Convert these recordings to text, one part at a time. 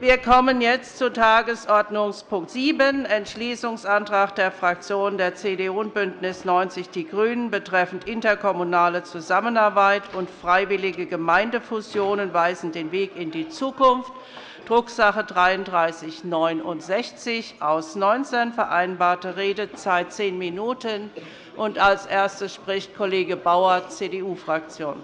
Wir kommen jetzt zu Tagesordnungspunkt 7, Entschließungsantrag der Fraktionen der CDU und BÜNDNIS 90 die GRÜNEN betreffend interkommunale Zusammenarbeit und freiwillige Gemeindefusionen weisen den Weg in die Zukunft, Drucksache 19 /3369 aus 19, vereinbarte Redezeit zehn Minuten. Als Erstes spricht Kollege Bauer, CDU-Fraktion.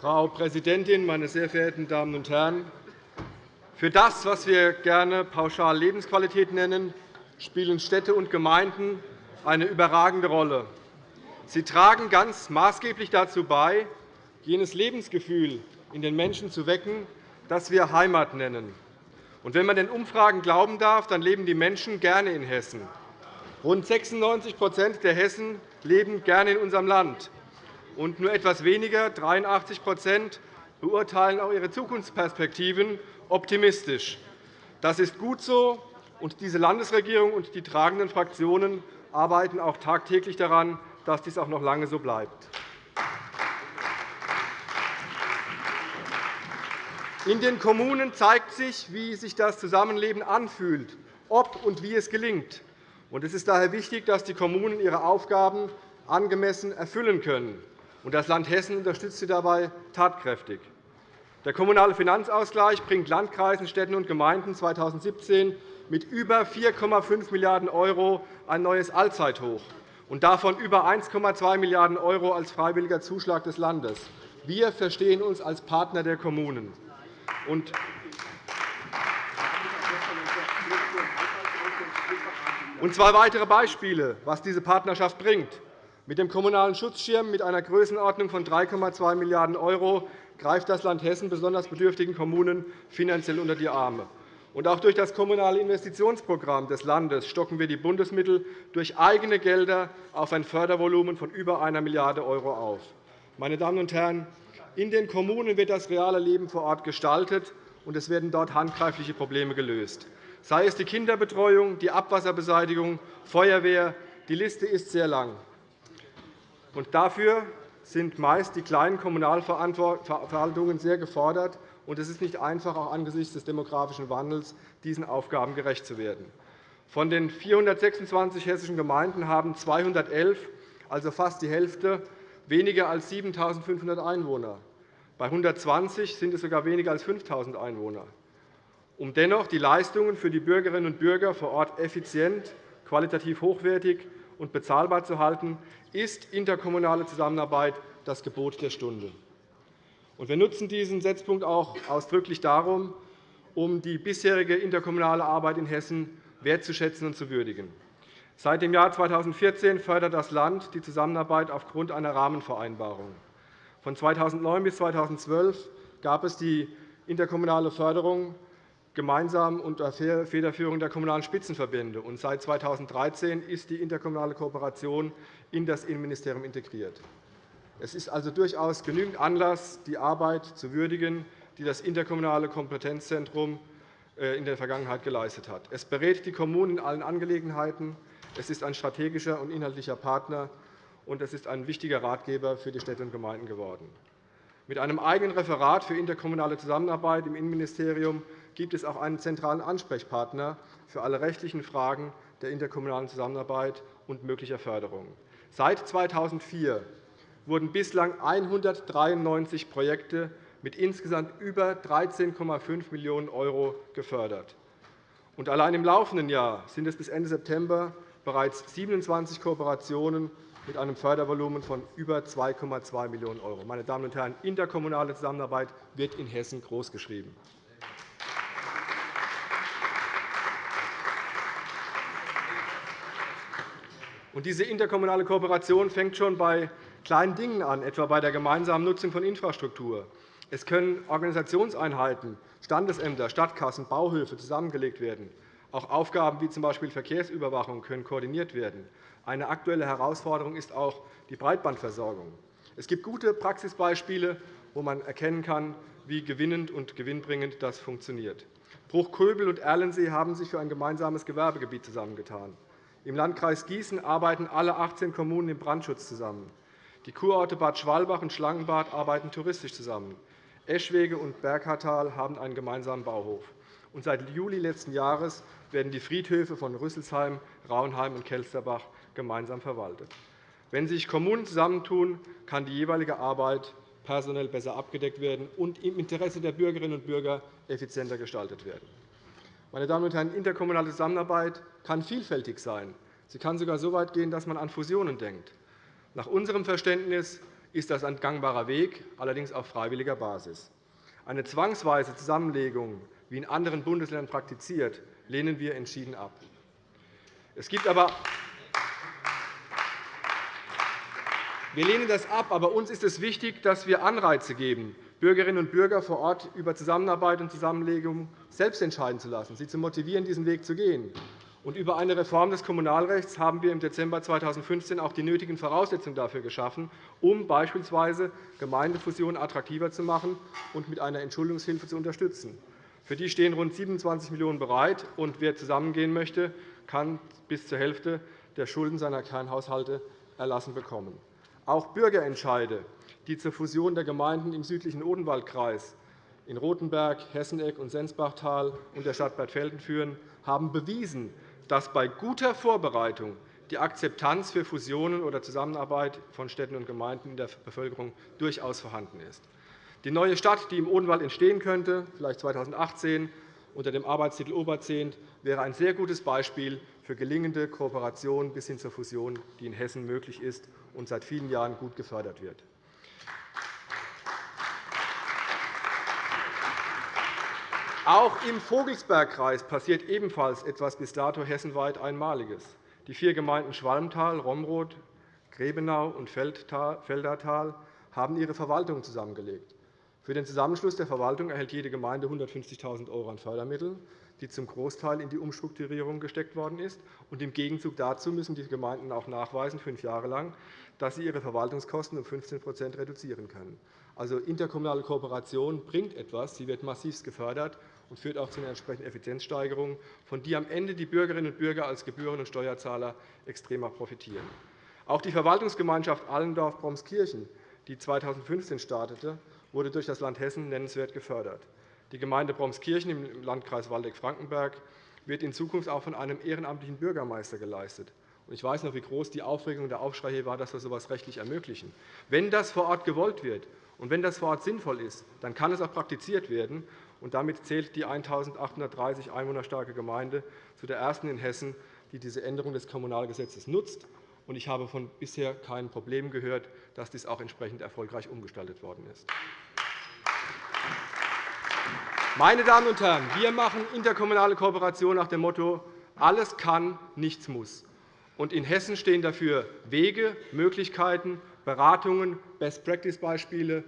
Frau Präsidentin, meine sehr verehrten Damen und Herren! Für das, was wir gerne pauschal Lebensqualität nennen, spielen Städte und Gemeinden eine überragende Rolle. Sie tragen ganz maßgeblich dazu bei, jenes Lebensgefühl in den Menschen zu wecken, das wir Heimat nennen. wenn man den Umfragen glauben darf, dann leben die Menschen gerne in Hessen. Rund 96% der Hessen leben gerne in unserem Land und nur etwas weniger, 83% beurteilen auch ihre Zukunftsperspektiven optimistisch. Das ist gut so, und diese Landesregierung und die tragenden Fraktionen arbeiten auch tagtäglich daran, dass dies auch noch lange so bleibt. In den Kommunen zeigt sich, wie sich das Zusammenleben anfühlt, ob und wie es gelingt. Es ist daher wichtig, dass die Kommunen ihre Aufgaben angemessen erfüllen können. Das Land Hessen unterstützt sie dabei tatkräftig. Der Kommunale Finanzausgleich bringt Landkreisen, Städten und Gemeinden 2017 mit über 4,5 Milliarden € ein neues Allzeithoch, und davon über 1,2 Milliarden € als freiwilliger Zuschlag des Landes. Wir verstehen uns als Partner der Kommunen. Und zwei weitere Beispiele, was diese Partnerschaft bringt. Mit dem Kommunalen Schutzschirm mit einer Größenordnung von 3,2 Milliarden € greift das Land Hessen besonders bedürftigen Kommunen finanziell unter die Arme. Auch durch das Kommunale Investitionsprogramm des Landes stocken wir die Bundesmittel durch eigene Gelder auf ein Fördervolumen von über 1 Milliarde € auf. Meine Damen und Herren, in den Kommunen wird das reale Leben vor Ort gestaltet, und es werden dort handgreifliche Probleme gelöst, sei es die Kinderbetreuung, die Abwasserbeseitigung, Feuerwehr. Die Liste ist sehr lang. Und dafür sind meist die kleinen Kommunalverwaltungen sehr gefordert. Und es ist nicht einfach, auch angesichts des demografischen Wandels diesen Aufgaben gerecht zu werden. Von den 426 hessischen Gemeinden haben 211, also fast die Hälfte, weniger als 7.500 Einwohner. Bei 120 sind es sogar weniger als 5.000 Einwohner. Um dennoch die Leistungen für die Bürgerinnen und Bürger vor Ort effizient, qualitativ hochwertig und bezahlbar zu halten, ist interkommunale Zusammenarbeit das Gebot der Stunde. Wir nutzen diesen Setzpunkt auch ausdrücklich darum, um die bisherige interkommunale Arbeit in Hessen wertzuschätzen und zu würdigen. Seit dem Jahr 2014 fördert das Land die Zusammenarbeit aufgrund einer Rahmenvereinbarung. Von 2009 bis 2012 gab es die interkommunale Förderung gemeinsam unter Federführung der Kommunalen Spitzenverbände. Seit 2013 ist die interkommunale Kooperation in das Innenministerium integriert. Es ist also durchaus genügend Anlass, die Arbeit zu würdigen, die das interkommunale Kompetenzzentrum äh, in der Vergangenheit geleistet hat. Es berät die Kommunen in allen Angelegenheiten. Es ist ein strategischer und inhaltlicher Partner, und es ist ein wichtiger Ratgeber für die Städte und Gemeinden geworden. Mit einem eigenen Referat für interkommunale Zusammenarbeit im Innenministerium gibt es auch einen zentralen Ansprechpartner für alle rechtlichen Fragen der interkommunalen Zusammenarbeit und möglicher Förderung. Seit 2004 wurden bislang 193 Projekte mit insgesamt über 13,5 Millionen € gefördert. Allein im laufenden Jahr sind es bis Ende September bereits 27 Kooperationen mit einem Fördervolumen von über 2,2 Millionen €. Meine Damen und Herren, interkommunale Zusammenarbeit wird in Hessen großgeschrieben. Und diese interkommunale Kooperation fängt schon bei kleinen Dingen an, etwa bei der gemeinsamen Nutzung von Infrastruktur. Es können Organisationseinheiten, Standesämter, Stadtkassen, Bauhöfe zusammengelegt werden. Auch Aufgaben wie z.B. Verkehrsüberwachung können koordiniert werden. Eine aktuelle Herausforderung ist auch die Breitbandversorgung. Es gibt gute Praxisbeispiele, wo man erkennen kann, wie gewinnend und gewinnbringend das funktioniert. Bruchköbel und Erlensee haben sich für ein gemeinsames Gewerbegebiet zusammengetan. Im Landkreis Gießen arbeiten alle 18 Kommunen im Brandschutz zusammen. Die Kurorte Bad Schwalbach und Schlangenbad arbeiten touristisch zusammen. Eschwege und Berghartal haben einen gemeinsamen Bauhof. Und seit Juli letzten Jahres werden die Friedhöfe von Rüsselsheim, Rauenheim und Kelsterbach gemeinsam verwaltet. Wenn sich Kommunen zusammentun, kann die jeweilige Arbeit personell besser abgedeckt werden und im Interesse der Bürgerinnen und Bürger effizienter gestaltet werden. Meine Damen und Herren, interkommunale Zusammenarbeit kann vielfältig sein. Sie kann sogar so weit gehen, dass man an Fusionen denkt. Nach unserem Verständnis ist das ein gangbarer Weg, allerdings auf freiwilliger Basis. Eine zwangsweise Zusammenlegung, wie in anderen Bundesländern praktiziert, lehnen wir entschieden ab. Es gibt aber Wir lehnen das ab, aber uns ist es wichtig, dass wir Anreize geben, Bürgerinnen und Bürger vor Ort über Zusammenarbeit und Zusammenlegung selbst entscheiden zu lassen, sie zu motivieren, diesen Weg zu gehen. Und über eine Reform des Kommunalrechts haben wir im Dezember 2015 auch die nötigen Voraussetzungen dafür geschaffen, um beispielsweise Gemeindefusionen attraktiver zu machen und mit einer Entschuldungshilfe zu unterstützen. Für die stehen rund 27 Millionen € bereit, und wer zusammengehen möchte, kann bis zur Hälfte der Schulden seiner Kernhaushalte erlassen bekommen. Auch Bürgerentscheide, die zur Fusion der Gemeinden im südlichen Odenwaldkreis in Rothenberg, Hesseneck und Sensbachtal und der Stadt Bad Velden führen, haben bewiesen, dass bei guter Vorbereitung die Akzeptanz für Fusionen oder Zusammenarbeit von Städten und Gemeinden in der Bevölkerung durchaus vorhanden ist. Die neue Stadt, die im Odenwald entstehen könnte, vielleicht 2018 unter dem Arbeitstitel Oberzehnt, wäre ein sehr gutes Beispiel für gelingende Kooperation bis hin zur Fusion, die in Hessen möglich ist und seit vielen Jahren gut gefördert wird. Auch im Vogelsbergkreis passiert ebenfalls etwas bis dato hessenweit Einmaliges. Die vier Gemeinden Schwalmtal, Romroth, Grebenau und Feldertal haben ihre Verwaltungen zusammengelegt. Für den Zusammenschluss der Verwaltung erhält jede Gemeinde 150.000 € an Fördermitteln die zum Großteil in die Umstrukturierung gesteckt worden ist. Und Im Gegenzug dazu müssen die Gemeinden auch nachweisen, fünf Jahre lang, dass sie ihre Verwaltungskosten um 15% reduzieren können. Also interkommunale Kooperation bringt etwas. Sie wird massiv gefördert und führt auch zu einer entsprechenden Effizienzsteigerung, von der am Ende die Bürgerinnen und Bürger als Gebühren- und Steuerzahler extrem profitieren. Auch die Verwaltungsgemeinschaft Allendorf-Bromskirchen, die 2015 startete, wurde durch das Land Hessen nennenswert gefördert. Die Gemeinde Bromskirchen im Landkreis Waldeck-Frankenberg wird in Zukunft auch von einem ehrenamtlichen Bürgermeister geleistet. Ich weiß noch, wie groß die Aufregung und der Aufschrei hier war, dass wir so etwas rechtlich ermöglichen. Wenn das vor Ort gewollt wird und wenn das vor Ort sinnvoll ist, dann kann es auch praktiziert werden. Und damit zählt die 1.830 Einwohner starke Gemeinde zu der ersten in Hessen, die diese Änderung des Kommunalgesetzes nutzt. Und ich habe von bisher keinen Problemen gehört, dass dies auch entsprechend erfolgreich umgestaltet worden ist. Meine Damen und Herren, wir machen interkommunale Kooperation nach dem Motto, alles kann, nichts muss. In Hessen stehen dafür Wege, Möglichkeiten, Beratungen, Best-Practice-Beispiele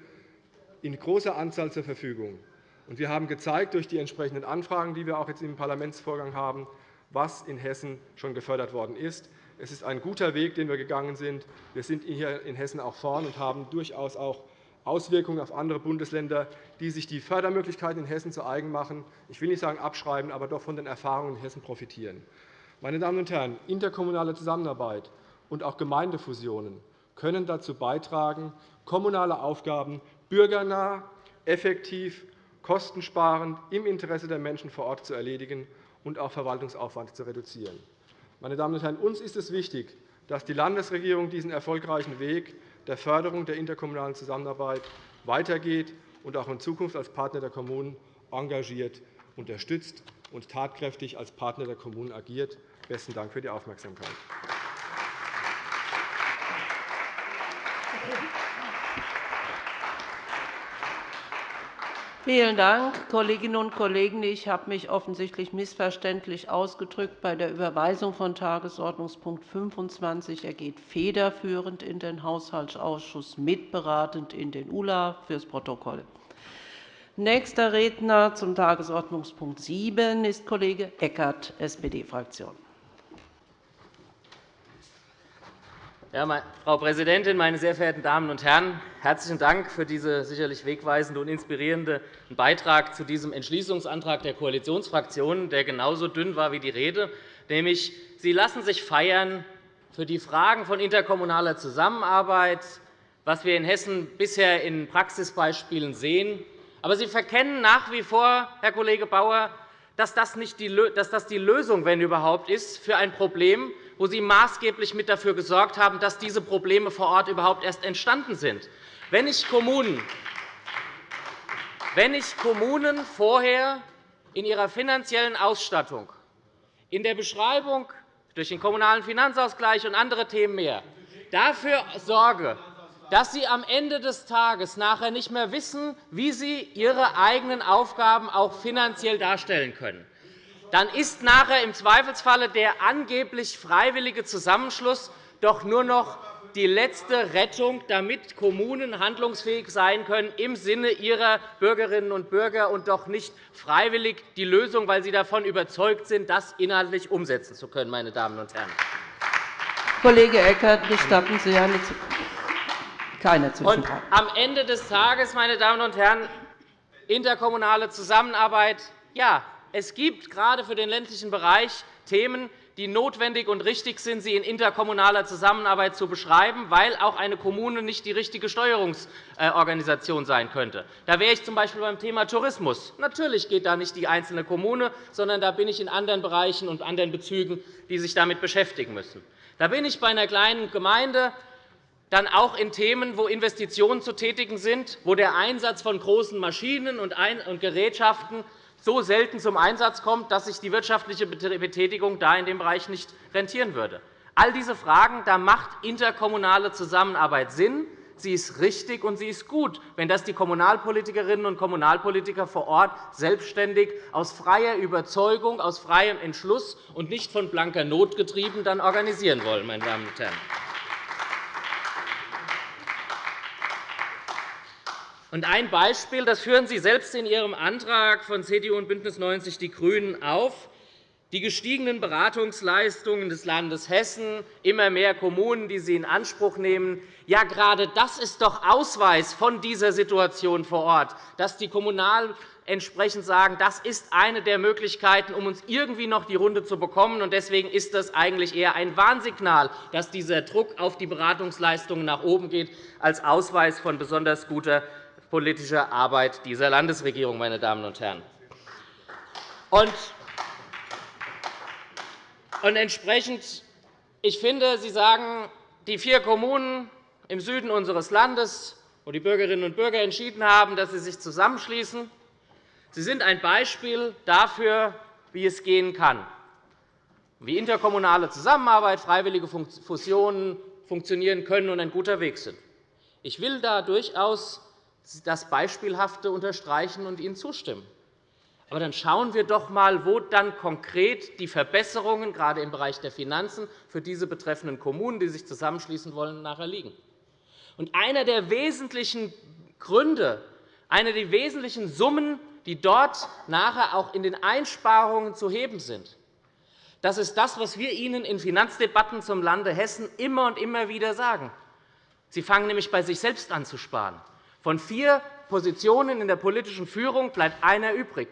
in großer Anzahl zur Verfügung. wir haben gezeigt durch die entsprechenden Anfragen, die wir auch jetzt im Parlamentsvorgang haben, was in Hessen schon gefördert worden ist. Es ist ein guter Weg, den wir gegangen sind. Wir sind hier in Hessen auch vorn und haben durchaus auch Auswirkungen auf andere Bundesländer, die sich die Fördermöglichkeiten in Hessen zu eigen machen. Ich will nicht sagen abschreiben, aber doch von den Erfahrungen in Hessen profitieren. Meine Damen und Herren, interkommunale Zusammenarbeit und auch Gemeindefusionen können dazu beitragen, kommunale Aufgaben bürgernah, effektiv, kostensparend im Interesse der Menschen vor Ort zu erledigen und auch Verwaltungsaufwand zu reduzieren. Meine Damen und Herren, uns ist es wichtig, dass die Landesregierung diesen erfolgreichen Weg der Förderung der interkommunalen Zusammenarbeit weitergeht und auch in Zukunft als Partner der Kommunen engagiert unterstützt und tatkräftig als Partner der Kommunen agiert. – Besten Dank für die Aufmerksamkeit. Vielen Dank, Kolleginnen und Kollegen. Ich habe mich offensichtlich missverständlich ausgedrückt. Bei der Überweisung von Tagesordnungspunkt 25. Er geht federführend in den Haushaltsausschuss, mitberatend in den ULA fürs Protokoll. Nächster Redner zum Tagesordnungspunkt 7 ist Kollege Eckert, SPD-Fraktion. Ja, Frau Präsidentin, meine sehr verehrten Damen und Herren! Herzlichen Dank für diesen sicherlich wegweisenden und inspirierenden Beitrag zu diesem Entschließungsantrag der Koalitionsfraktionen, der genauso dünn war wie die Rede. Nämlich, Sie lassen sich feiern für die Fragen von interkommunaler Zusammenarbeit, was wir in Hessen bisher in Praxisbeispielen sehen. Aber Sie verkennen nach wie vor, Herr Kollege Bauer, dass das, die Lösung, wenn überhaupt, ist für ein Problem, wo Sie maßgeblich mit dafür gesorgt haben, dass diese Probleme vor Ort überhaupt erst entstanden sind. Wenn ich Kommunen, wenn ich Kommunen vorher in ihrer finanziellen Ausstattung, in der Beschreibung durch den Kommunalen Finanzausgleich und andere Themen mehr dafür sorge, dass sie am Ende des Tages nachher nicht mehr wissen, wie sie ihre eigenen Aufgaben auch finanziell darstellen können, dann ist nachher im Zweifelsfalle der angeblich freiwillige Zusammenschluss doch nur noch die letzte Rettung, damit Kommunen handlungsfähig sein können im Sinne ihrer Bürgerinnen und Bürger und doch nicht freiwillig die Lösung, weil sie davon überzeugt sind, das inhaltlich umsetzen zu können. Meine Damen und Herren. Kollege Eckert, gestatten Sie eine keine Zwischenfrage. Am Ende des Tages, meine Damen und Herren, interkommunale Zusammenarbeit. Ja, es gibt gerade für den ländlichen Bereich Themen, die notwendig und richtig sind, sie in interkommunaler Zusammenarbeit zu beschreiben, weil auch eine Kommune nicht die richtige Steuerungsorganisation sein könnte. Da wäre ich z. B. beim Thema Tourismus. Natürlich geht da nicht die einzelne Kommune, sondern da bin ich in anderen Bereichen und anderen Bezügen, die sich damit beschäftigen müssen. Da bin ich bei einer kleinen Gemeinde, dann auch in Themen, wo Investitionen zu tätigen sind, wo der Einsatz von großen Maschinen und Gerätschaften so selten zum Einsatz kommt, dass sich die wirtschaftliche Betätigung da in dem Bereich nicht rentieren würde. All diese Fragen, da macht interkommunale Zusammenarbeit Sinn. Sie ist richtig und sie ist gut, wenn das die Kommunalpolitikerinnen und Kommunalpolitiker vor Ort selbstständig aus freier Überzeugung, aus freiem Entschluss und nicht von blanker Not getrieben dann organisieren wollen. Meine Damen und Herren. Und ein Beispiel, das führen Sie selbst in Ihrem Antrag von CDU und BÜNDNIS 90 die GRÜNEN auf. Die gestiegenen Beratungsleistungen des Landes Hessen, immer mehr Kommunen, die sie in Anspruch nehmen. Ja, gerade das ist doch Ausweis von dieser Situation vor Ort, dass die Kommunal entsprechend sagen, das ist eine der Möglichkeiten, um uns irgendwie noch die Runde zu bekommen. Deswegen ist das eigentlich eher ein Warnsignal, dass dieser Druck auf die Beratungsleistungen nach oben geht, als Ausweis von besonders guter politische Arbeit dieser Landesregierung. Meine Damen und Herren. Und entsprechend, ich finde, Sie sagen, die vier Kommunen im Süden unseres Landes, wo die Bürgerinnen und Bürger entschieden haben, dass sie sich zusammenschließen, Sie sind ein Beispiel dafür, wie es gehen kann, wie interkommunale Zusammenarbeit, freiwillige Fusionen funktionieren können und ein guter Weg sind. Ich will da durchaus das Beispielhafte unterstreichen und Ihnen zustimmen. Aber dann schauen wir doch einmal, wo dann konkret die Verbesserungen gerade im Bereich der Finanzen für diese betreffenden Kommunen, die sich zusammenschließen wollen, nachher liegen. Und einer der wesentlichen Gründe, eine der wesentlichen Summen, die dort nachher auch in den Einsparungen zu heben sind, das ist das, was wir Ihnen in Finanzdebatten zum Lande Hessen immer und immer wieder sagen. Sie fangen nämlich bei sich selbst an zu sparen. Von vier Positionen in der politischen Führung bleibt einer übrig.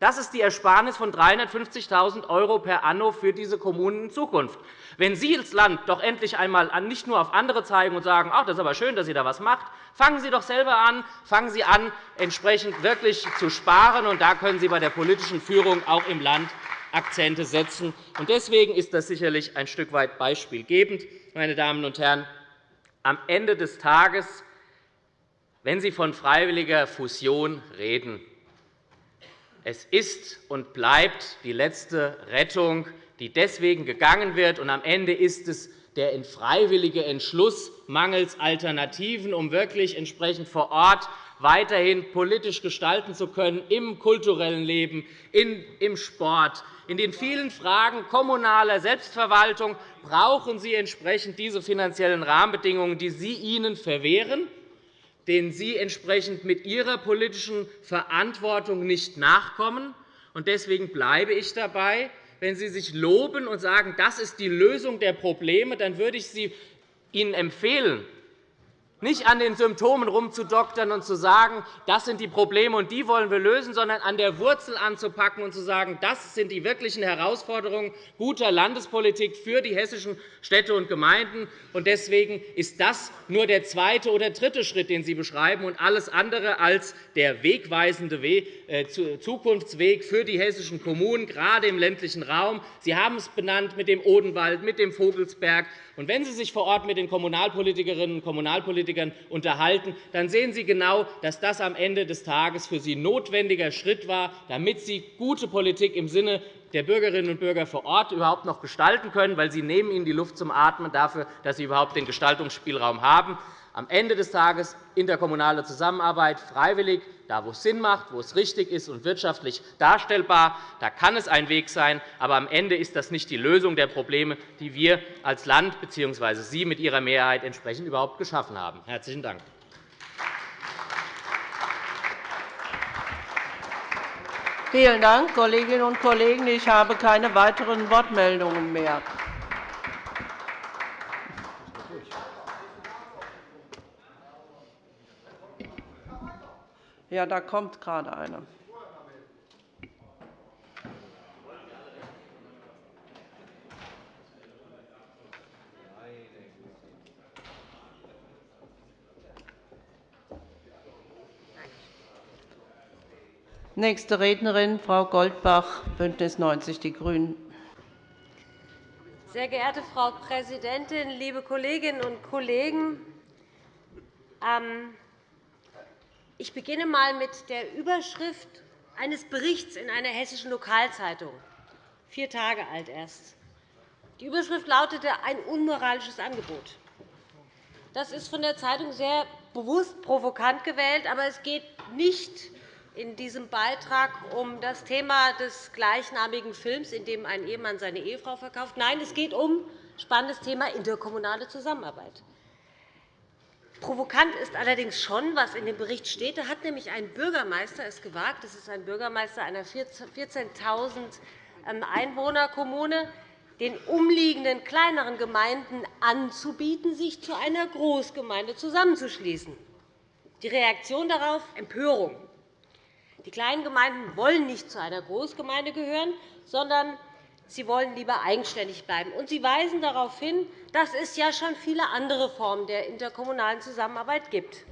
Das ist die Ersparnis von 350.000 € per anno für diese Kommunen in Zukunft. Wenn Sie als Land doch endlich einmal nicht nur auf andere zeigen und sagen, ach, das ist aber schön, dass ihr da etwas macht, fangen Sie doch selber an, fangen Sie an, entsprechend wirklich zu sparen. Und da können Sie bei der politischen Führung auch im Land Akzente setzen. Deswegen ist das sicherlich ein Stück weit beispielgebend. Meine Damen und Herren, am Ende des Tages wenn Sie von freiwilliger Fusion reden. Es ist und bleibt die letzte Rettung, die deswegen gegangen wird. Und am Ende ist es der freiwillige Entschluss mangels Alternativen, um wirklich entsprechend vor Ort weiterhin politisch gestalten zu können, im kulturellen Leben, im Sport. In den vielen Fragen kommunaler Selbstverwaltung brauchen Sie entsprechend diese finanziellen Rahmenbedingungen, die Sie ihnen verwehren denen Sie entsprechend mit Ihrer politischen Verantwortung nicht nachkommen. Deswegen bleibe ich dabei. Wenn Sie sich loben und sagen, das ist die Lösung der Probleme, dann würde ich Sie Ihnen empfehlen, nicht an den Symptomen rumzudoktern und zu sagen, das sind die Probleme und die wollen wir lösen, sondern an der Wurzel anzupacken und zu sagen, das sind die wirklichen Herausforderungen guter Landespolitik für die hessischen Städte und Gemeinden. Deswegen ist das nur der zweite oder dritte Schritt, den Sie beschreiben, und alles andere als der wegweisende äh, Zukunftsweg für die hessischen Kommunen, gerade im ländlichen Raum. Sie haben es benannt mit dem Odenwald, mit dem Vogelsberg. Und wenn Sie sich vor Ort mit den Kommunalpolitikerinnen und Kommunalpolitikern unterhalten, dann sehen Sie genau, dass das am Ende des Tages für Sie notwendiger Schritt war, damit Sie gute Politik im Sinne der Bürgerinnen und Bürger vor Ort überhaupt noch gestalten können, weil Sie nehmen ihnen die Luft zum Atmen dafür, dass sie überhaupt den Gestaltungsspielraum haben am Ende des Tages interkommunale Zusammenarbeit freiwillig, da wo es Sinn macht, wo es richtig ist und wirtschaftlich darstellbar. Da kann es ein Weg sein. Aber am Ende ist das nicht die Lösung der Probleme, die wir als Land bzw. Sie mit Ihrer Mehrheit entsprechend überhaupt geschaffen haben. – Herzlichen Dank. Vielen Dank, Kolleginnen und Kollegen. Ich habe keine weiteren Wortmeldungen mehr. Ja, da kommt gerade einer. Nächste Rednerin, Frau Goldbach, BÜNDNIS 90 die GRÜNEN. Sehr geehrte Frau Präsidentin, liebe Kolleginnen und Kollegen! Ich beginne einmal mit der Überschrift eines Berichts in einer hessischen Lokalzeitung, vier Tage alt erst. Die Überschrift lautete ein unmoralisches Angebot. Das ist von der Zeitung sehr bewusst provokant gewählt, aber es geht nicht in diesem Beitrag um das Thema des gleichnamigen Films, in dem ein Ehemann seine Ehefrau verkauft. Nein, es geht um spannendes Thema interkommunale Zusammenarbeit. Provokant ist allerdings schon, was in dem Bericht steht. Da hat nämlich ein Bürgermeister es gewagt, das ist ein Bürgermeister einer 14.000 ähm, Einwohnerkommune, den umliegenden kleineren Gemeinden anzubieten, sich zu einer Großgemeinde zusammenzuschließen. Die Reaktion darauf Empörung. Die kleinen Gemeinden wollen nicht zu einer Großgemeinde gehören, sondern Sie wollen lieber eigenständig bleiben. Und Sie weisen darauf hin, dass es ja schon viele andere Formen der interkommunalen Zusammenarbeit gibt.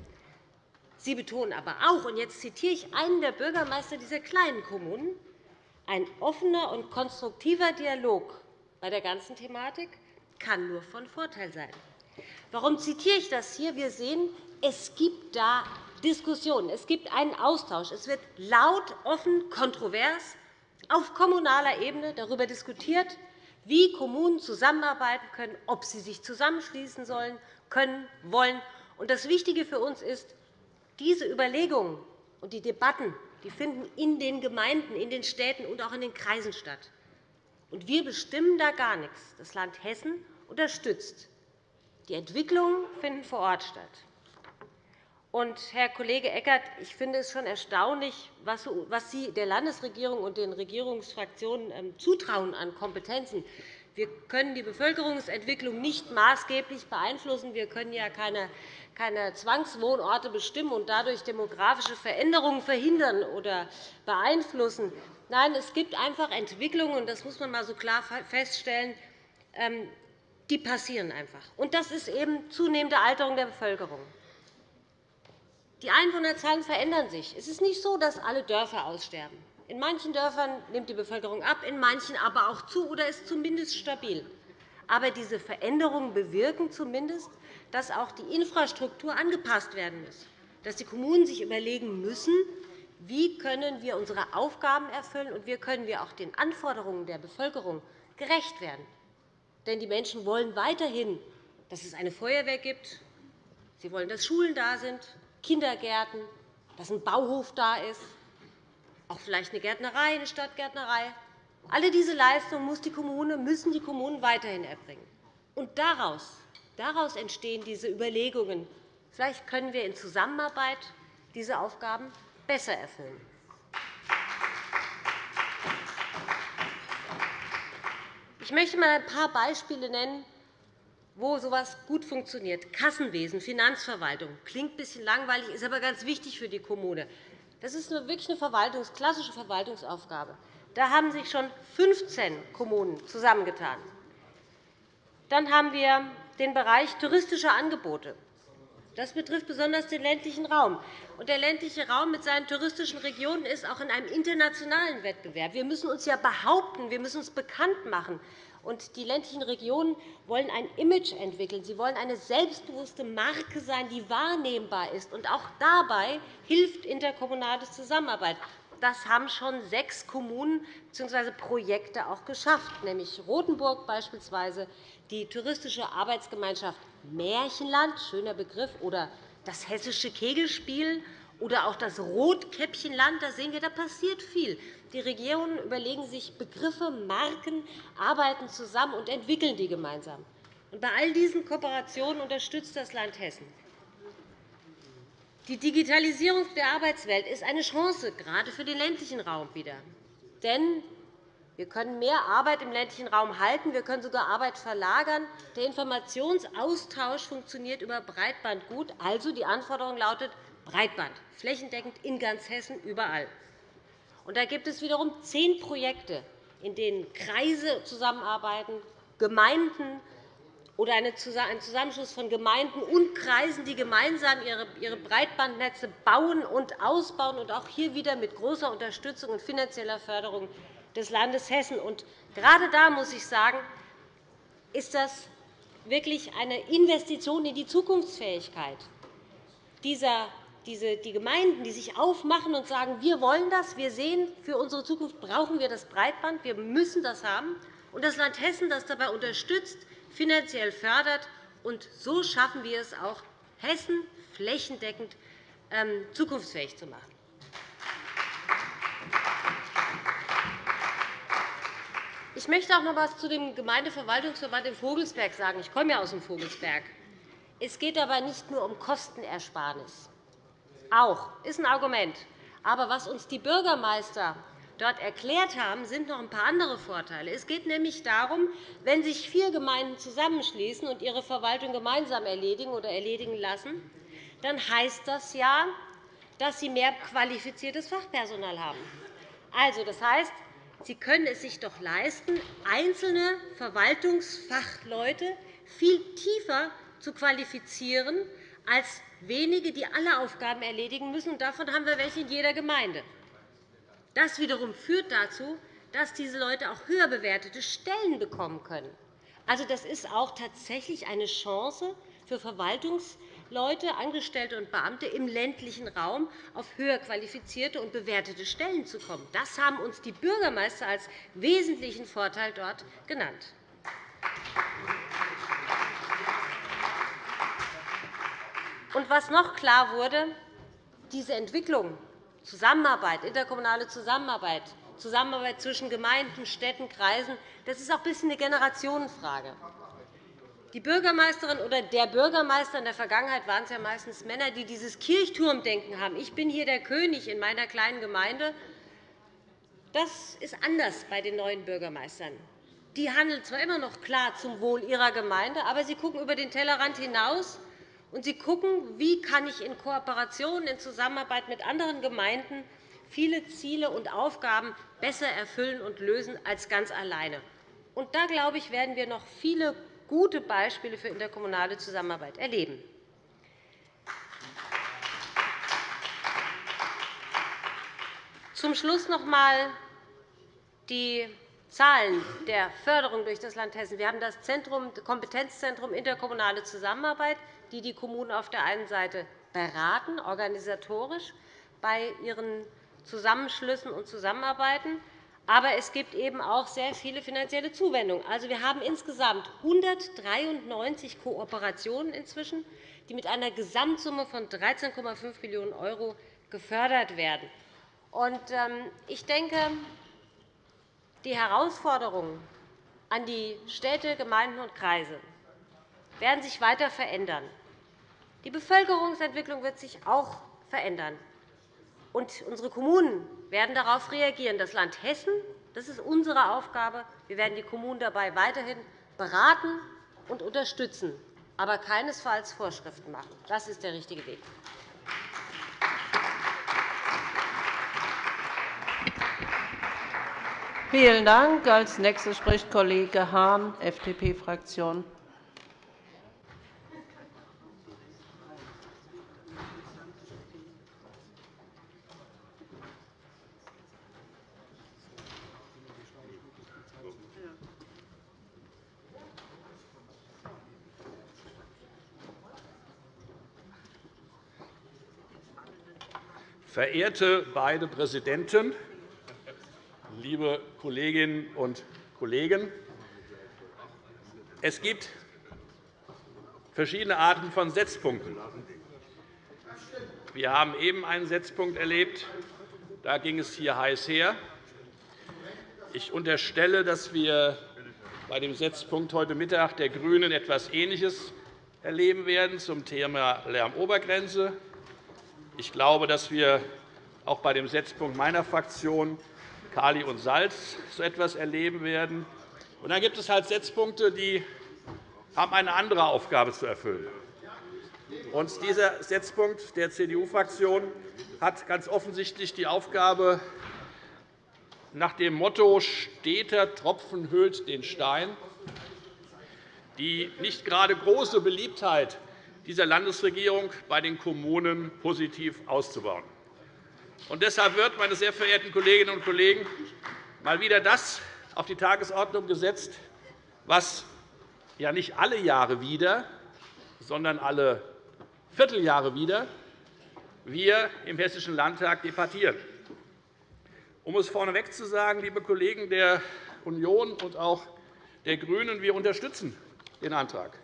Sie betonen aber auch, und jetzt zitiere ich einen der Bürgermeister dieser kleinen Kommunen, ein offener und konstruktiver Dialog bei der ganzen Thematik kann nur von Vorteil sein. Warum zitiere ich das hier? Wir sehen, es gibt da Diskussionen, es gibt einen Austausch. Es wird laut, offen, kontrovers auf kommunaler Ebene darüber diskutiert, wie Kommunen zusammenarbeiten können, ob sie sich zusammenschließen sollen, können, wollen. Das Wichtige für uns ist, diese Überlegungen und die Debatten die finden in den Gemeinden, in den Städten und auch in den Kreisen statt. Wir bestimmen da gar nichts. Das Land Hessen unterstützt. Die Entwicklungen finden vor Ort statt. Und, Herr Kollege Eckert, ich finde es schon erstaunlich, was Sie der Landesregierung und den Regierungsfraktionen ähm, zutrauen an Kompetenzen. Wir können die Bevölkerungsentwicklung nicht maßgeblich beeinflussen. Wir können ja keine, keine Zwangswohnorte bestimmen und dadurch demografische Veränderungen verhindern oder beeinflussen. Nein, es gibt einfach Entwicklungen, und das muss man einmal so klar feststellen, ähm, die passieren einfach. Und das ist eben zunehmende Alterung der Bevölkerung. Die Einwohnerzahlen verändern sich. Es ist nicht so, dass alle Dörfer aussterben. In manchen Dörfern nimmt die Bevölkerung ab, in manchen aber auch zu oder ist zumindest stabil. Aber diese Veränderungen bewirken zumindest, dass auch die Infrastruktur angepasst werden muss, dass die Kommunen sich überlegen müssen, wie können wir unsere Aufgaben erfüllen und wie können wir auch den Anforderungen der Bevölkerung gerecht werden. Denn die Menschen wollen weiterhin, dass es eine Feuerwehr gibt. Sie wollen, dass Schulen da sind. Kindergärten, dass ein Bauhof da ist, auch vielleicht eine Gärtnerei, eine Stadtgärtnerei. Alle diese Leistungen muss die Kommune, müssen die Kommunen weiterhin erbringen. Und daraus, daraus entstehen diese Überlegungen. Vielleicht können wir in Zusammenarbeit diese Aufgaben besser erfüllen. Ich möchte einmal ein paar Beispiele nennen, wo so etwas gut funktioniert. Kassenwesen, Finanzverwaltung. Klingt ein bisschen langweilig, ist aber ganz wichtig für die Kommune. Das ist wirklich eine Verwaltungs-, klassische Verwaltungsaufgabe. Da haben sich schon 15 Kommunen zusammengetan. Dann haben wir den Bereich touristische Angebote. Das betrifft besonders den ländlichen Raum. der ländliche Raum mit seinen touristischen Regionen ist auch in einem internationalen Wettbewerb. Wir müssen uns ja behaupten, wir müssen uns bekannt machen. Die ländlichen Regionen wollen ein Image entwickeln. Sie wollen eine selbstbewusste Marke sein, die wahrnehmbar ist. auch dabei hilft interkommunale Zusammenarbeit. Das haben schon sechs Kommunen bzw. Projekte auch geschafft, nämlich Rotenburg beispielsweise, die touristische Arbeitsgemeinschaft Märchenland, schöner Begriff, oder das hessische Kegelspiel oder auch das Rotkäppchenland. Da sehen wir, da passiert viel. Die Regionen überlegen sich Begriffe, Marken, arbeiten zusammen und entwickeln die gemeinsam. Bei all diesen Kooperationen unterstützt das Land Hessen. Die Digitalisierung der Arbeitswelt ist eine Chance, gerade für den ländlichen Raum wieder. Denn wir können mehr Arbeit im ländlichen Raum halten. Wir können sogar Arbeit verlagern. Der Informationsaustausch funktioniert über Breitband gut. Also die Anforderung lautet Breitband, flächendeckend in ganz Hessen, überall. Und da gibt es wiederum zehn Projekte, in denen Kreise zusammenarbeiten, Gemeinden oder ein Zusammenschluss von Gemeinden und Kreisen, die gemeinsam ihre Breitbandnetze bauen und ausbauen, und auch hier wieder mit großer Unterstützung und finanzieller Förderung des Landes Hessen. Und gerade da muss ich sagen, ist das wirklich eine Investition in die Zukunftsfähigkeit dieser die Gemeinden, die sich aufmachen und sagen, wir wollen das, wir sehen, für unsere Zukunft brauchen wir das Breitband, wir müssen das haben, und das Land Hessen, das dabei unterstützt, finanziell fördert. Und so schaffen wir es auch, Hessen flächendeckend ähm, zukunftsfähig zu machen. Ich möchte auch noch etwas zu dem Gemeindeverwaltungsverband in Vogelsberg sagen. Ich komme ja aus dem Vogelsberg. Es geht aber nicht nur um Kostenersparnis. Auch ist ein Argument. Aber was uns die Bürgermeister dort erklärt haben, sind noch ein paar andere Vorteile. Es geht nämlich darum, wenn sich vier Gemeinden zusammenschließen und ihre Verwaltung gemeinsam erledigen oder erledigen lassen, dann heißt das ja, dass sie mehr qualifiziertes Fachpersonal haben. Also, das heißt, Sie können es sich doch leisten, einzelne Verwaltungsfachleute viel tiefer zu qualifizieren als wenige, die alle Aufgaben erledigen müssen. Davon haben wir welche in jeder Gemeinde. Das wiederum führt dazu, dass diese Leute auch höher bewertete Stellen bekommen können. Also, das ist auch tatsächlich eine Chance für Verwaltungs- Leute, Angestellte und Beamte im ländlichen Raum auf höher qualifizierte und bewertete Stellen zu kommen. Das haben uns die Bürgermeister als wesentlichen Vorteil dort genannt. Und was noch klar wurde, diese Entwicklung, Zusammenarbeit, interkommunale Zusammenarbeit, Zusammenarbeit zwischen Gemeinden, Städten, Kreisen, das ist auch ein bisschen eine Generationenfrage. Die Bürgermeisterin oder der Bürgermeister in der Vergangenheit waren es ja meistens Männer, die dieses Kirchturmdenken haben. Ich bin hier der König in meiner kleinen Gemeinde. Das ist anders bei den neuen Bürgermeistern. Die handeln zwar immer noch klar zum Wohl ihrer Gemeinde, aber sie schauen über den Tellerrand hinaus und sie schauen, wie kann ich in Kooperation, in Zusammenarbeit mit anderen Gemeinden viele Ziele und Aufgaben besser erfüllen und lösen als ganz alleine. Und da, glaube ich, werden wir noch viele gute Beispiele für interkommunale Zusammenarbeit erleben. Zum Schluss noch einmal die Zahlen der Förderung durch das Land Hessen. Wir haben das Kompetenzzentrum interkommunale Zusammenarbeit, die die Kommunen auf der einen Seite beraten, organisatorisch bei ihren Zusammenschlüssen und Zusammenarbeiten. Aber es gibt eben auch sehr viele finanzielle Zuwendungen. Also, wir haben insgesamt 193 Kooperationen inzwischen, die mit einer Gesamtsumme von 13,5 Millionen € gefördert werden. Ähm, ich denke, die Herausforderungen an die Städte, Gemeinden und Kreise werden sich weiter verändern. Die Bevölkerungsentwicklung wird sich auch verändern. Und unsere Kommunen werden darauf reagieren. Das Land Hessen das ist unsere Aufgabe. Wir werden die Kommunen dabei weiterhin beraten, und unterstützen, aber keinesfalls Vorschriften machen. Das ist der richtige Weg. Vielen Dank. Als nächster spricht Kollege Hahn, FDP-Fraktion. Verehrte beide Präsidenten, liebe Kolleginnen und Kollegen! Es gibt verschiedene Arten von Setzpunkten. Wir haben eben einen Setzpunkt erlebt. Da ging es hier heiß her. Ich unterstelle, dass wir bei dem Setzpunkt heute Mittag der GRÜNEN etwas Ähnliches erleben werden zum Thema Lärmobergrenze. Ich glaube, dass wir auch bei dem Setzpunkt meiner Fraktion Kali und Salz so etwas erleben werden. Und dann gibt es halt Setzpunkte, die haben eine andere Aufgabe zu erfüllen. Und dieser Setzpunkt der CDU-Fraktion hat ganz offensichtlich die Aufgabe, nach dem Motto steter Tropfen höhlt den Stein, die nicht gerade große Beliebtheit dieser Landesregierung bei den Kommunen positiv auszubauen. Und deshalb wird, meine sehr verehrten Kolleginnen und Kollegen, mal wieder das auf die Tagesordnung gesetzt, was ja nicht alle Jahre wieder, sondern alle Vierteljahre wieder wir im Hessischen Landtag debattieren. Um es vorneweg zu sagen, liebe Kollegen der Union und auch der GRÜNEN, wir unterstützen den Antrag.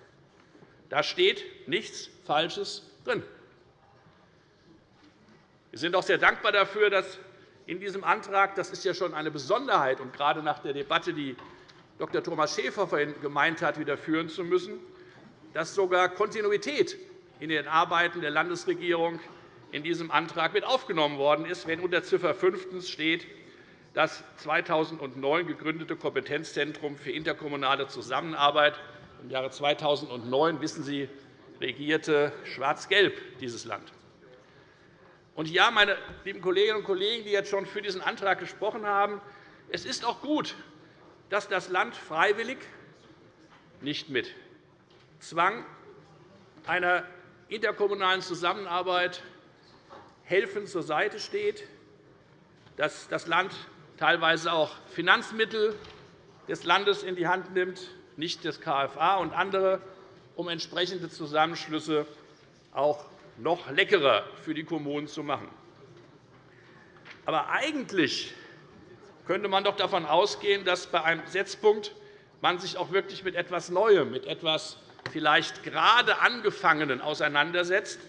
Da steht nichts Falsches drin. Wir sind auch sehr dankbar dafür, dass in diesem Antrag, das ist ja schon eine Besonderheit, und gerade nach der Debatte, die Dr. Thomas Schäfer vorhin gemeint hat, wieder führen zu müssen, dass sogar Kontinuität in den Arbeiten der Landesregierung in diesem Antrag mit aufgenommen worden ist, wenn unter Ziffer 5 steht, das 2009 gegründete Kompetenzzentrum für interkommunale Zusammenarbeit im Jahre 2009, wissen Sie, regierte Schwarz-Gelb dieses Land. Und ja, meine lieben Kolleginnen und Kollegen, die jetzt schon für diesen Antrag gesprochen haben, es ist auch gut, dass das Land freiwillig, nicht mit Zwang, einer interkommunalen Zusammenarbeit helfend zur Seite steht, dass das Land teilweise auch Finanzmittel des Landes in die Hand nimmt, nicht des KFA und andere, um entsprechende Zusammenschlüsse auch noch leckerer für die Kommunen zu machen. Aber eigentlich könnte man doch davon ausgehen, dass bei einem Setzpunkt man sich auch wirklich mit etwas Neuem, mit etwas vielleicht gerade Angefangenen auseinandersetzt.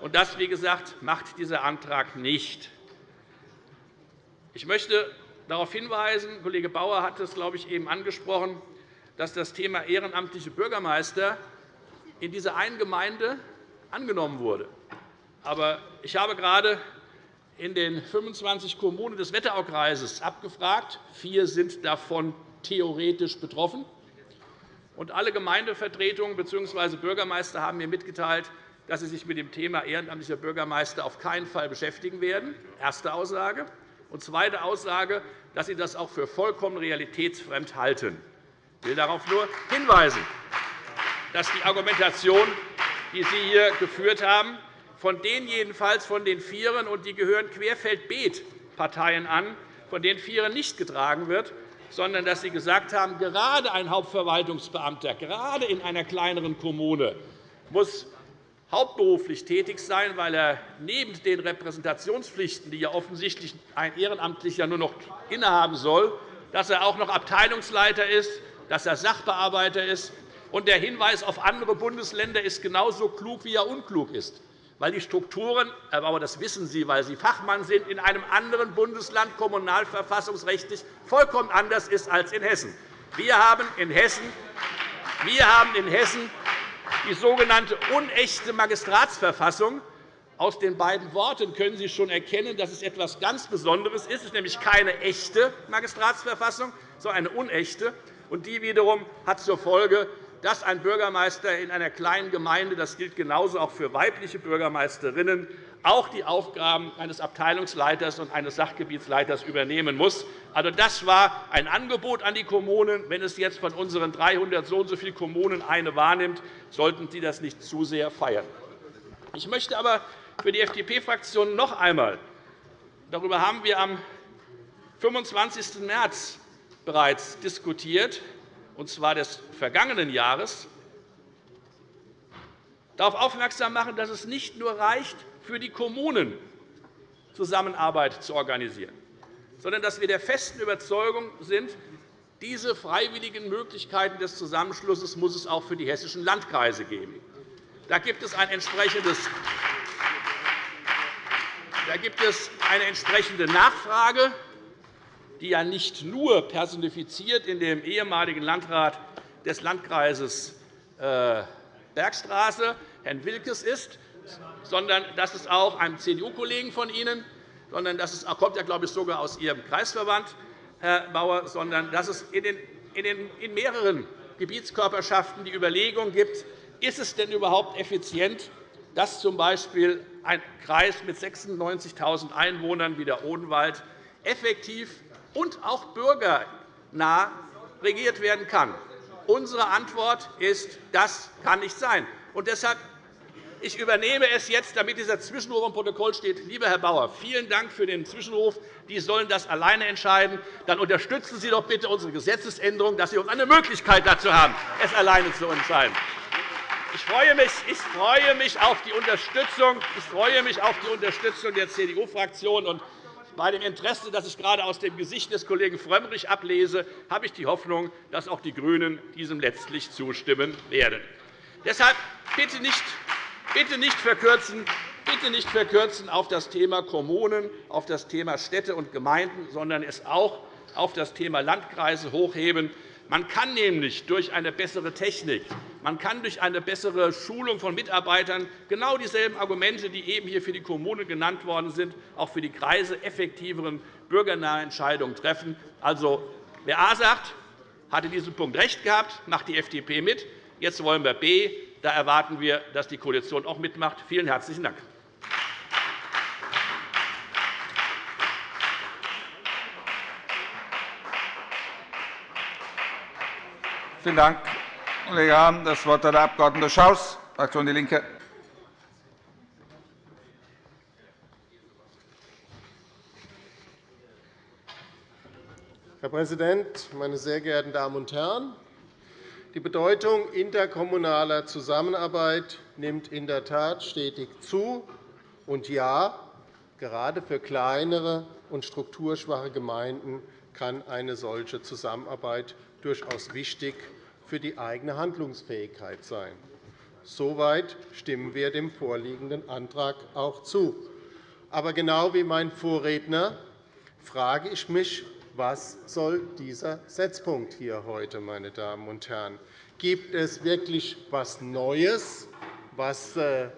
Und das, wie gesagt, macht dieser Antrag nicht. Ich möchte darauf hinweisen, Kollege Bauer hat es, glaube ich, eben angesprochen, dass das Thema ehrenamtliche Bürgermeister in dieser einen Gemeinde angenommen wurde. Aber ich habe gerade in den 25 Kommunen des Wetteraukreises abgefragt. Vier sind davon theoretisch betroffen. Und alle Gemeindevertretungen bzw. Bürgermeister haben mir mitgeteilt, dass sie sich mit dem Thema ehrenamtlicher Bürgermeister auf keinen Fall beschäftigen werden. Erste Aussage. Und zweite Aussage, dass sie das auch für vollkommen realitätsfremd halten. Ich will darauf nur hinweisen, dass die Argumentation, die Sie hier geführt haben, von denen jedenfalls von den Vieren, und die gehören Querfeldbeet-Parteien an, von den Vieren nicht getragen wird, sondern dass Sie gesagt haben, gerade ein Hauptverwaltungsbeamter, gerade in einer kleineren Kommune, muss hauptberuflich tätig sein, weil er neben den Repräsentationspflichten, die ja offensichtlich ein Ehrenamtlicher nur noch innehaben soll, dass er auch noch Abteilungsleiter ist, dass er Sachbearbeiter ist. Und der Hinweis auf andere Bundesländer ist genauso klug, wie er unklug ist. Weil die Strukturen, Bauer, das wissen Sie, weil Sie Fachmann sind, in einem anderen Bundesland kommunalverfassungsrechtlich vollkommen anders ist als in Hessen. Wir haben in Hessen, wir haben in Hessen die sogenannte unechte Magistratsverfassung. Aus den beiden Worten können Sie schon erkennen, dass es etwas ganz Besonderes ist. Es ist nämlich keine echte Magistratsverfassung, sondern eine unechte. Und die wiederum hat zur Folge, dass ein Bürgermeister in einer kleinen Gemeinde – das gilt genauso auch für weibliche Bürgermeisterinnen – auch die Aufgaben eines Abteilungsleiters und eines Sachgebietsleiters übernehmen muss. Also, das war ein Angebot an die Kommunen. Wenn es jetzt von unseren 300 so und so vielen Kommunen eine wahrnimmt, sollten Sie das nicht zu sehr feiern. Ich möchte aber für die FDP-Fraktion noch einmal darüber haben wir am 25. März bereits diskutiert, und zwar des vergangenen Jahres, darauf aufmerksam machen, dass es nicht nur reicht, für die Kommunen Zusammenarbeit zu organisieren, sondern dass wir der festen Überzeugung sind, diese freiwilligen Möglichkeiten des Zusammenschlusses muss es auch für die hessischen Landkreise geben. Da gibt es ein entsprechendes da gibt es eine entsprechende Nachfrage, die ja nicht nur personifiziert in dem ehemaligen Landrat des Landkreises äh, Bergstraße, Herrn Wilkes, ist, sondern dass es auch einem CDU-Kollegen von Ihnen, sondern das kommt ja, glaube ich, sogar aus Ihrem Kreisverband, Herr Bauer, sondern dass es in mehreren Gebietskörperschaften die Überlegung gibt, ist es denn überhaupt effizient, dass z. B. ein Kreis mit 96.000 Einwohnern wie der Odenwald effektiv und auch bürgernah regiert werden kann. Unsere Antwort ist, das kann nicht sein. Und deshalb ich übernehme es jetzt, damit dieser Zwischenruf im Protokoll steht. Lieber Herr Bauer, vielen Dank für den Zwischenruf. Die sollen das alleine entscheiden. Dann unterstützen Sie doch bitte unsere Gesetzesänderung, dass Sie uns eine Möglichkeit dazu haben, es alleine zu entscheiden. Ich freue mich, ich freue mich auf die Unterstützung. Ich freue mich auf die Unterstützung der CDU-Fraktion. Bei dem Interesse, das ich gerade aus dem Gesicht des Kollegen Frömmrich ablese, habe ich die Hoffnung, dass auch die GRÜNEN diesem letztlich zustimmen werden. Deshalb bitte nicht Bitte nicht verkürzen, bitte nicht verkürzen auf das Thema Kommunen, auf das Thema Städte und Gemeinden, sondern es auch auf das Thema Landkreise hochheben. Man kann nämlich durch eine bessere Technik, man kann durch eine bessere Schulung von Mitarbeitern genau dieselben Argumente, die eben hier für die Kommunen genannt worden sind, auch für die Kreise effektiveren bürgernahe Entscheidungen treffen. Also, wer A sagt, hat in diesem Punkt recht gehabt, macht die FDP mit. Jetzt wollen wir B. Da erwarten wir, dass die Koalition auch mitmacht. Vielen herzlichen Dank. Vielen Dank, Kollege Hahn. Das Wort hat der Abg. Schaus, Fraktion DIE LINKE. Herr Präsident, meine sehr geehrten Damen und Herren! Die Bedeutung interkommunaler Zusammenarbeit nimmt in der Tat stetig zu. Und ja, gerade für kleinere und strukturschwache Gemeinden kann eine solche Zusammenarbeit durchaus wichtig für die eigene Handlungsfähigkeit sein. Soweit stimmen wir dem vorliegenden Antrag auch zu. Aber genau wie mein Vorredner frage ich mich, was soll dieser Setzpunkt hier heute, meine Damen und Herren? Gibt es wirklich etwas Neues, was äh,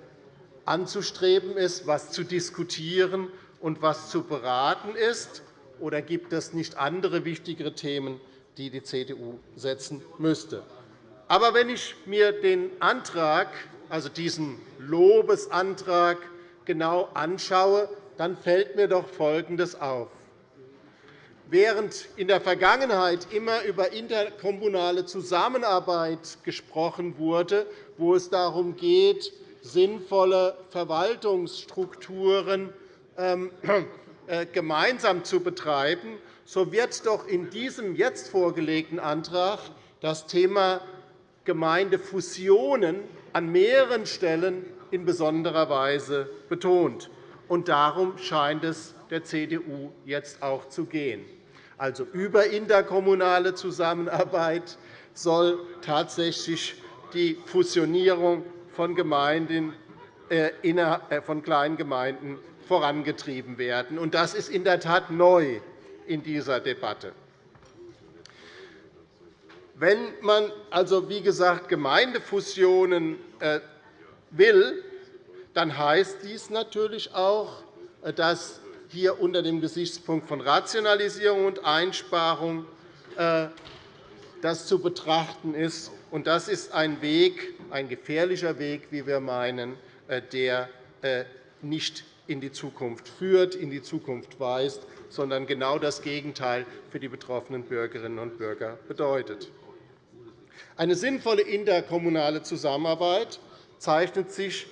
anzustreben ist, was zu diskutieren und was zu beraten ist? Oder gibt es nicht andere wichtigere Themen, die die CDU setzen müsste? Aber wenn ich mir den Antrag, also diesen Lobesantrag, genau anschaue, dann fällt mir doch Folgendes auf. Während in der Vergangenheit immer über interkommunale Zusammenarbeit gesprochen wurde, wo es darum geht, sinnvolle Verwaltungsstrukturen ähm, äh, gemeinsam zu betreiben, so wird doch in diesem jetzt vorgelegten Antrag das Thema Gemeindefusionen an mehreren Stellen in besonderer Weise betont. darum scheint es der CDU jetzt auch zu gehen also über interkommunale Zusammenarbeit, soll tatsächlich die Fusionierung von, Gemeinden, äh, äh, von kleinen Gemeinden vorangetrieben werden. Das ist in der Tat neu in dieser Debatte. Wenn man also, wie gesagt, Gemeindefusionen äh, will, dann heißt dies natürlich auch, dass hier unter dem Gesichtspunkt von Rationalisierung und Einsparung äh, das zu betrachten ist. Das ist ein Weg, ein gefährlicher Weg, wie wir meinen, äh, der äh, nicht in die Zukunft führt, in die Zukunft weist, sondern genau das Gegenteil für die betroffenen Bürgerinnen und Bürger bedeutet. Eine sinnvolle interkommunale Zusammenarbeit zeichnet sich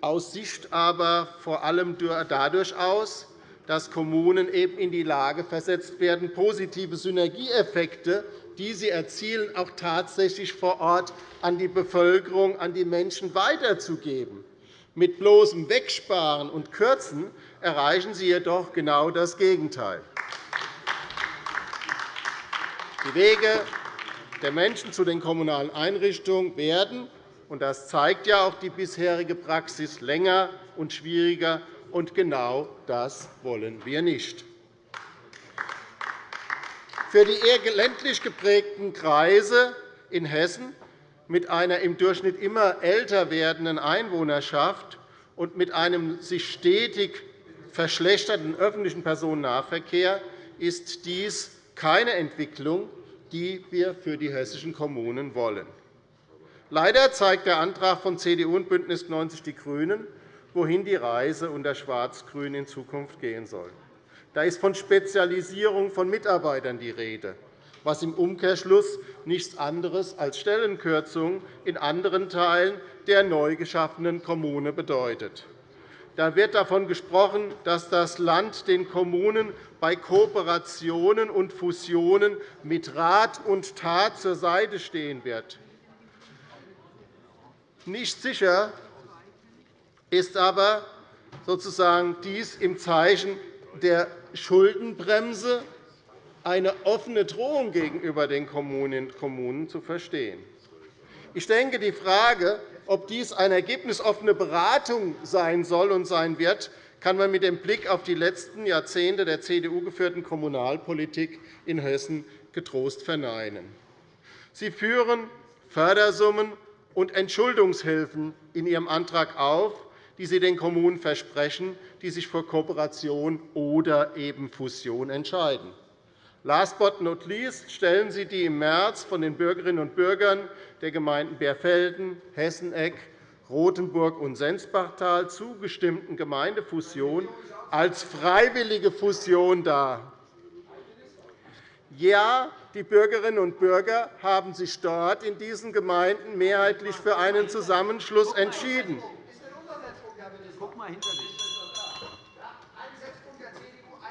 aus Sicht aber vor allem dadurch aus, dass Kommunen eben in die Lage versetzt werden, positive Synergieeffekte, die sie erzielen, auch tatsächlich vor Ort an die Bevölkerung, an die Menschen weiterzugeben. Mit bloßem Wegsparen und Kürzen erreichen Sie jedoch genau das Gegenteil. Die Wege der Menschen zu den kommunalen Einrichtungen werden, und das zeigt ja auch die bisherige Praxis, länger und schwieriger. Und genau das wollen wir nicht. Für die eher ländlich geprägten Kreise in Hessen mit einer im Durchschnitt immer älter werdenden Einwohnerschaft und mit einem sich stetig verschlechternden öffentlichen Personennahverkehr ist dies keine Entwicklung, die wir für die hessischen Kommunen wollen. Leider zeigt der Antrag von CDU und BÜNDNIS 90 die GRÜNEN, wohin die Reise unter Schwarz-Grün in Zukunft gehen soll. Da ist von Spezialisierung von Mitarbeitern die Rede was im Umkehrschluss nichts anderes als Stellenkürzungen in anderen Teilen der neu geschaffenen Kommune bedeutet. Da wird davon gesprochen, dass das Land den Kommunen bei Kooperationen und Fusionen mit Rat und Tat zur Seite stehen wird. Nicht sicher ist aber sozusagen dies im Zeichen der Schuldenbremse eine offene Drohung gegenüber den Kommunen zu verstehen. Ich denke, die Frage, ob dies eine ergebnisoffene Beratung sein soll und sein wird, kann man mit dem Blick auf die letzten Jahrzehnte der CDU-geführten Kommunalpolitik in Hessen getrost verneinen. Sie führen Fördersummen und Entschuldungshilfen in Ihrem Antrag auf, die Sie den Kommunen versprechen, die sich für Kooperation oder eben Fusion entscheiden. Last but not least stellen Sie die im März von den Bürgerinnen und Bürgern der Gemeinden Beerfelden, Hesseneck, Rothenburg und Sensbachtal zugestimmten Gemeindefusion als freiwillige Fusion dar. Ja, die Bürgerinnen und Bürger haben sich dort in diesen Gemeinden mehrheitlich für einen Zusammenschluss entschieden.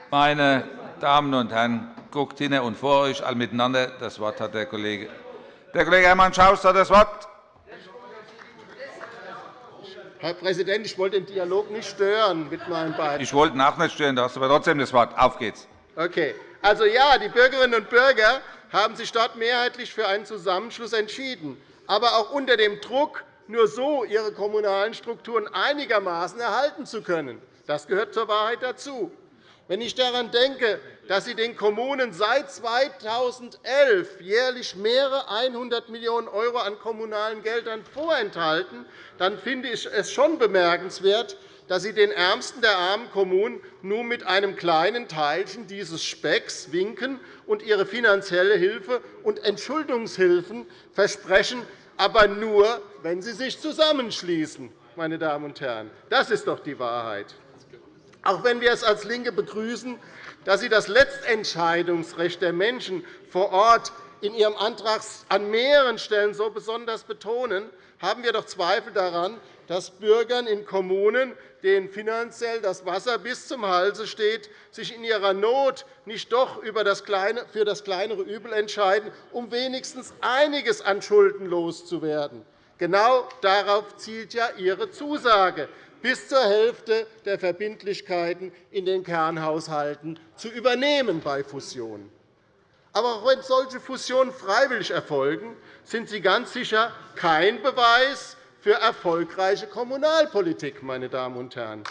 Meine Damen und Herren, guckt hinter und vor euch alle miteinander. Das Wort hat der Kollege. Der Kollege Hermann Schaus hat das Wort. Herr Präsident, ich wollte den Dialog nicht stören mit meinen beiden. Ich wollte ihn auch nicht stören. Du hast aber trotzdem das Wort. Auf geht's. Okay. Also ja, die Bürgerinnen und Bürger haben sich dort mehrheitlich für einen Zusammenschluss entschieden, aber auch unter dem Druck, nur so ihre kommunalen Strukturen einigermaßen erhalten zu können. Das gehört zur Wahrheit dazu. Wenn ich daran denke, dass Sie den Kommunen seit 2011 jährlich mehrere 100 Millionen € an kommunalen Geldern vorenthalten, dann finde ich es schon bemerkenswert, dass Sie den Ärmsten der armen Kommunen nur mit einem kleinen Teilchen dieses Specks winken und ihre finanzielle Hilfe und Entschuldungshilfen versprechen, aber nur, wenn sie sich zusammenschließen. Meine Damen und Herren. Das ist doch die Wahrheit. Auch wenn wir es als LINKE begrüßen, dass Sie das Letztentscheidungsrecht der Menschen vor Ort in Ihrem Antrag an mehreren Stellen so besonders betonen, haben wir doch Zweifel daran, dass Bürgern in Kommunen, denen finanziell das Wasser bis zum Halse steht, sich in ihrer Not nicht doch für das kleinere Übel entscheiden, um wenigstens einiges an Schulden loszuwerden. Genau darauf zielt ja Ihre Zusage bis zur Hälfte der Verbindlichkeiten in den Kernhaushalten zu übernehmen bei Fusionen. Aber auch wenn solche Fusionen freiwillig erfolgen, sind sie ganz sicher kein Beweis für erfolgreiche Kommunalpolitik. Meine Damen und Herren.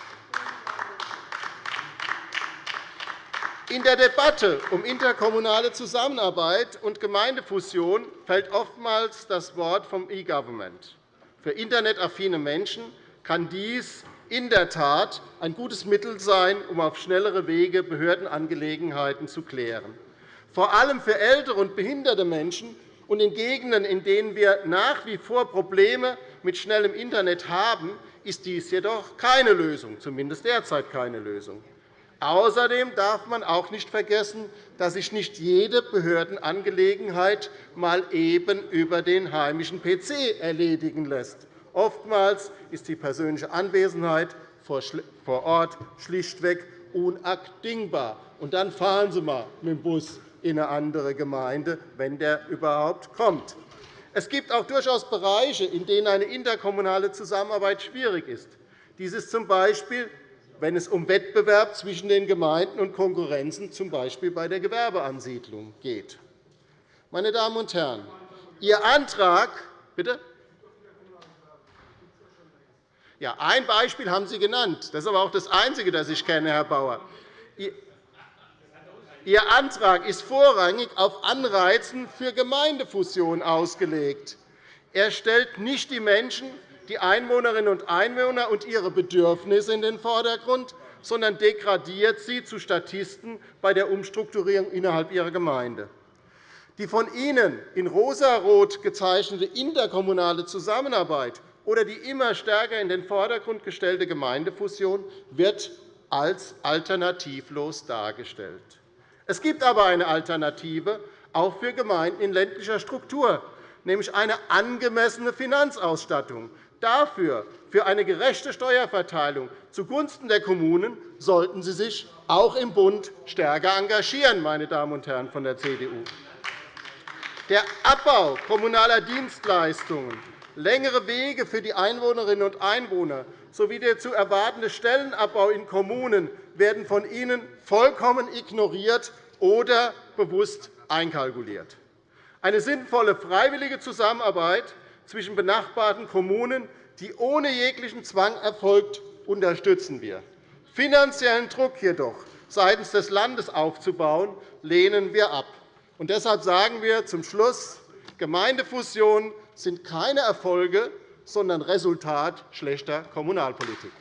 In der Debatte um interkommunale Zusammenarbeit und Gemeindefusion fällt oftmals das Wort vom E-Government. Für internetaffine Menschen kann dies in der Tat ein gutes Mittel sein, um auf schnellere Wege Behördenangelegenheiten zu klären. Vor allem für ältere und behinderte Menschen Und in Gegenden, in denen wir nach wie vor Probleme mit schnellem Internet haben, ist dies jedoch keine Lösung, zumindest derzeit keine Lösung. Außerdem darf man auch nicht vergessen, dass sich nicht jede Behördenangelegenheit mal eben über den heimischen PC erledigen lässt. Oftmals ist die persönliche Anwesenheit vor Ort schlichtweg unabdingbar. Und dann fahren Sie einmal mit dem Bus in eine andere Gemeinde, wenn der überhaupt kommt. Es gibt auch durchaus Bereiche, in denen eine interkommunale Zusammenarbeit schwierig ist. Dies ist z. B., wenn es um Wettbewerb zwischen den Gemeinden und Konkurrenzen, z. B. bei der Gewerbeansiedlung, geht. Meine Damen und Herren, Ihr Antrag bitte? Ja, ein Beispiel haben Sie genannt. Das ist aber auch das einzige, das ich kenne, Herr Bauer. Ihr Antrag ist vorrangig auf Anreizen für Gemeindefusionen ausgelegt. Er stellt nicht die Menschen, die Einwohnerinnen und Einwohner und ihre Bedürfnisse in den Vordergrund, sondern degradiert sie zu Statisten bei der Umstrukturierung innerhalb ihrer Gemeinde. Die von Ihnen in rosarot gezeichnete interkommunale Zusammenarbeit oder die immer stärker in den Vordergrund gestellte Gemeindefusion wird als alternativlos dargestellt. Es gibt aber eine Alternative, auch für Gemeinden in ländlicher Struktur, nämlich eine angemessene Finanzausstattung. Dafür, für eine gerechte Steuerverteilung zugunsten der Kommunen, sollten Sie sich auch im Bund stärker engagieren, meine Damen und Herren von der CDU. Der Abbau kommunaler Dienstleistungen, längere Wege für die Einwohnerinnen und Einwohner sowie der zu erwartende Stellenabbau in Kommunen werden von Ihnen vollkommen ignoriert oder bewusst einkalkuliert. Eine sinnvolle freiwillige Zusammenarbeit zwischen benachbarten Kommunen, die ohne jeglichen Zwang erfolgt, unterstützen wir. Finanziellen Druck jedoch seitens des Landes aufzubauen, lehnen wir ab. Und deshalb sagen wir zum Schluss, Gemeindefusionen sind keine Erfolge, sondern Resultat schlechter Kommunalpolitik.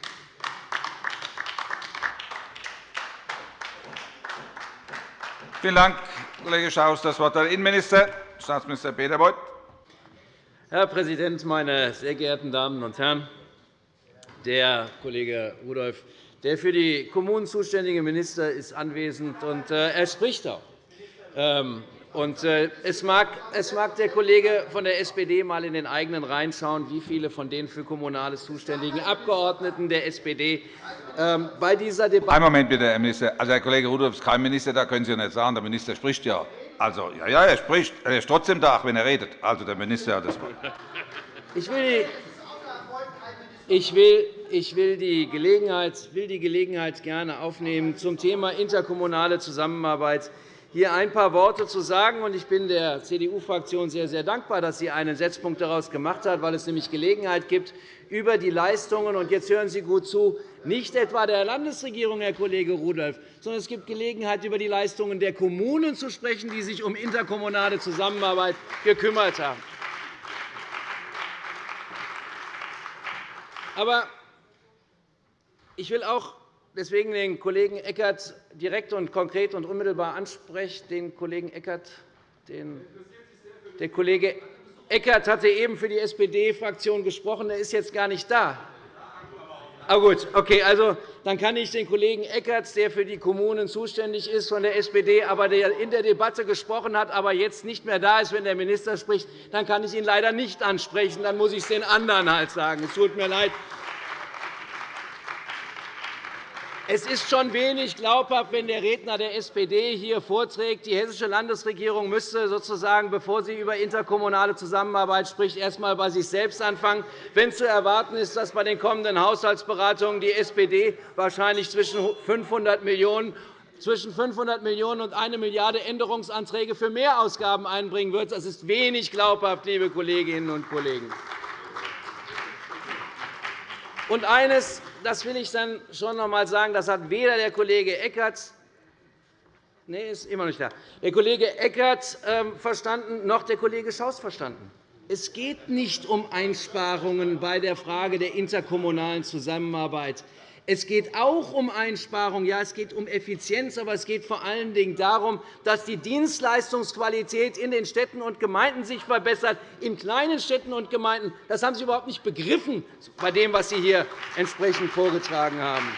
Vielen Dank, Kollege Schaus. – Das Wort hat der Innenminister, Staatsminister Peter Beuth. Herr Präsident, meine sehr geehrten Damen und Herren! Der Kollege Rudolph, der für die Kommunen zuständige Minister, ist anwesend, und äh, er spricht auch. Und äh, es mag, es mag der Kollege von der SPD einmal in den eigenen Reihen schauen, wie viele von den für Kommunales zuständigen Abgeordneten der SPD ähm, bei dieser Debatte. Einen Moment bitte, Herr Minister. Also, Herr Kollege Rudolph ist kein Minister, da können Sie ja nicht sagen. Der Minister spricht ja. Also, ja, ja, er spricht. Er ist trotzdem da, wenn er redet. Also, der Minister hat das Wort. Ich will, ich will, ich will die, Gelegenheit, will die Gelegenheit gerne aufnehmen zum Thema interkommunale Zusammenarbeit hier ein paar Worte zu sagen. Ich bin der CDU-Fraktion sehr, sehr dankbar, dass sie einen Setzpunkt daraus gemacht hat, weil es nämlich Gelegenheit gibt, über die Leistungen und jetzt hören Sie gut zu, nicht etwa der Landesregierung, Herr Kollege Rudolph, sondern es gibt Gelegenheit, über die Leistungen der Kommunen zu sprechen, die sich um interkommunale Zusammenarbeit gekümmert haben. Aber ich will auch deswegen den Kollegen Eckert direkt und konkret und unmittelbar anspreche. Den Kollegen Eckert, den der Kollege Eckert hatte eben für die SPD-Fraktion gesprochen. Er ist jetzt gar nicht da. Ah, gut, okay, also, dann kann ich den Kollegen Eckert, der für die Kommunen zuständig ist, von der SPD, aber der in der Debatte gesprochen hat, aber jetzt nicht mehr da ist, wenn der Minister spricht, dann kann ich ihn leider nicht ansprechen. Dann muss ich es den anderen halt sagen. Es tut mir leid. Es ist schon wenig glaubhaft, wenn der Redner der SPD hier vorträgt, die hessische Landesregierung müsste sozusagen, bevor sie über interkommunale Zusammenarbeit spricht, erst einmal bei sich selbst anfangen. Wenn zu erwarten ist, dass bei den kommenden Haushaltsberatungen die SPD wahrscheinlich zwischen 500 Millionen zwischen 500 Millionen € und 1 Milliarde € Änderungsanträge für Mehrausgaben einbringen wird. Das ist wenig glaubhaft, liebe Kolleginnen und Kollegen. Und eines das will ich dann schon noch einmal sagen, das hat weder der Kollege Eckert Nee, ist immer nicht da. Der Kollege Eckert ähm, verstanden, noch der Kollege Schaus verstanden. Es geht nicht um Einsparungen bei der Frage der interkommunalen Zusammenarbeit. Es geht auch um Einsparungen, ja, es geht um Effizienz, aber es geht vor allen Dingen darum, dass die Dienstleistungsqualität in den Städten und Gemeinden sich verbessert, in kleinen Städten und Gemeinden. Das haben Sie überhaupt nicht begriffen bei dem, was Sie hier entsprechend vorgetragen haben.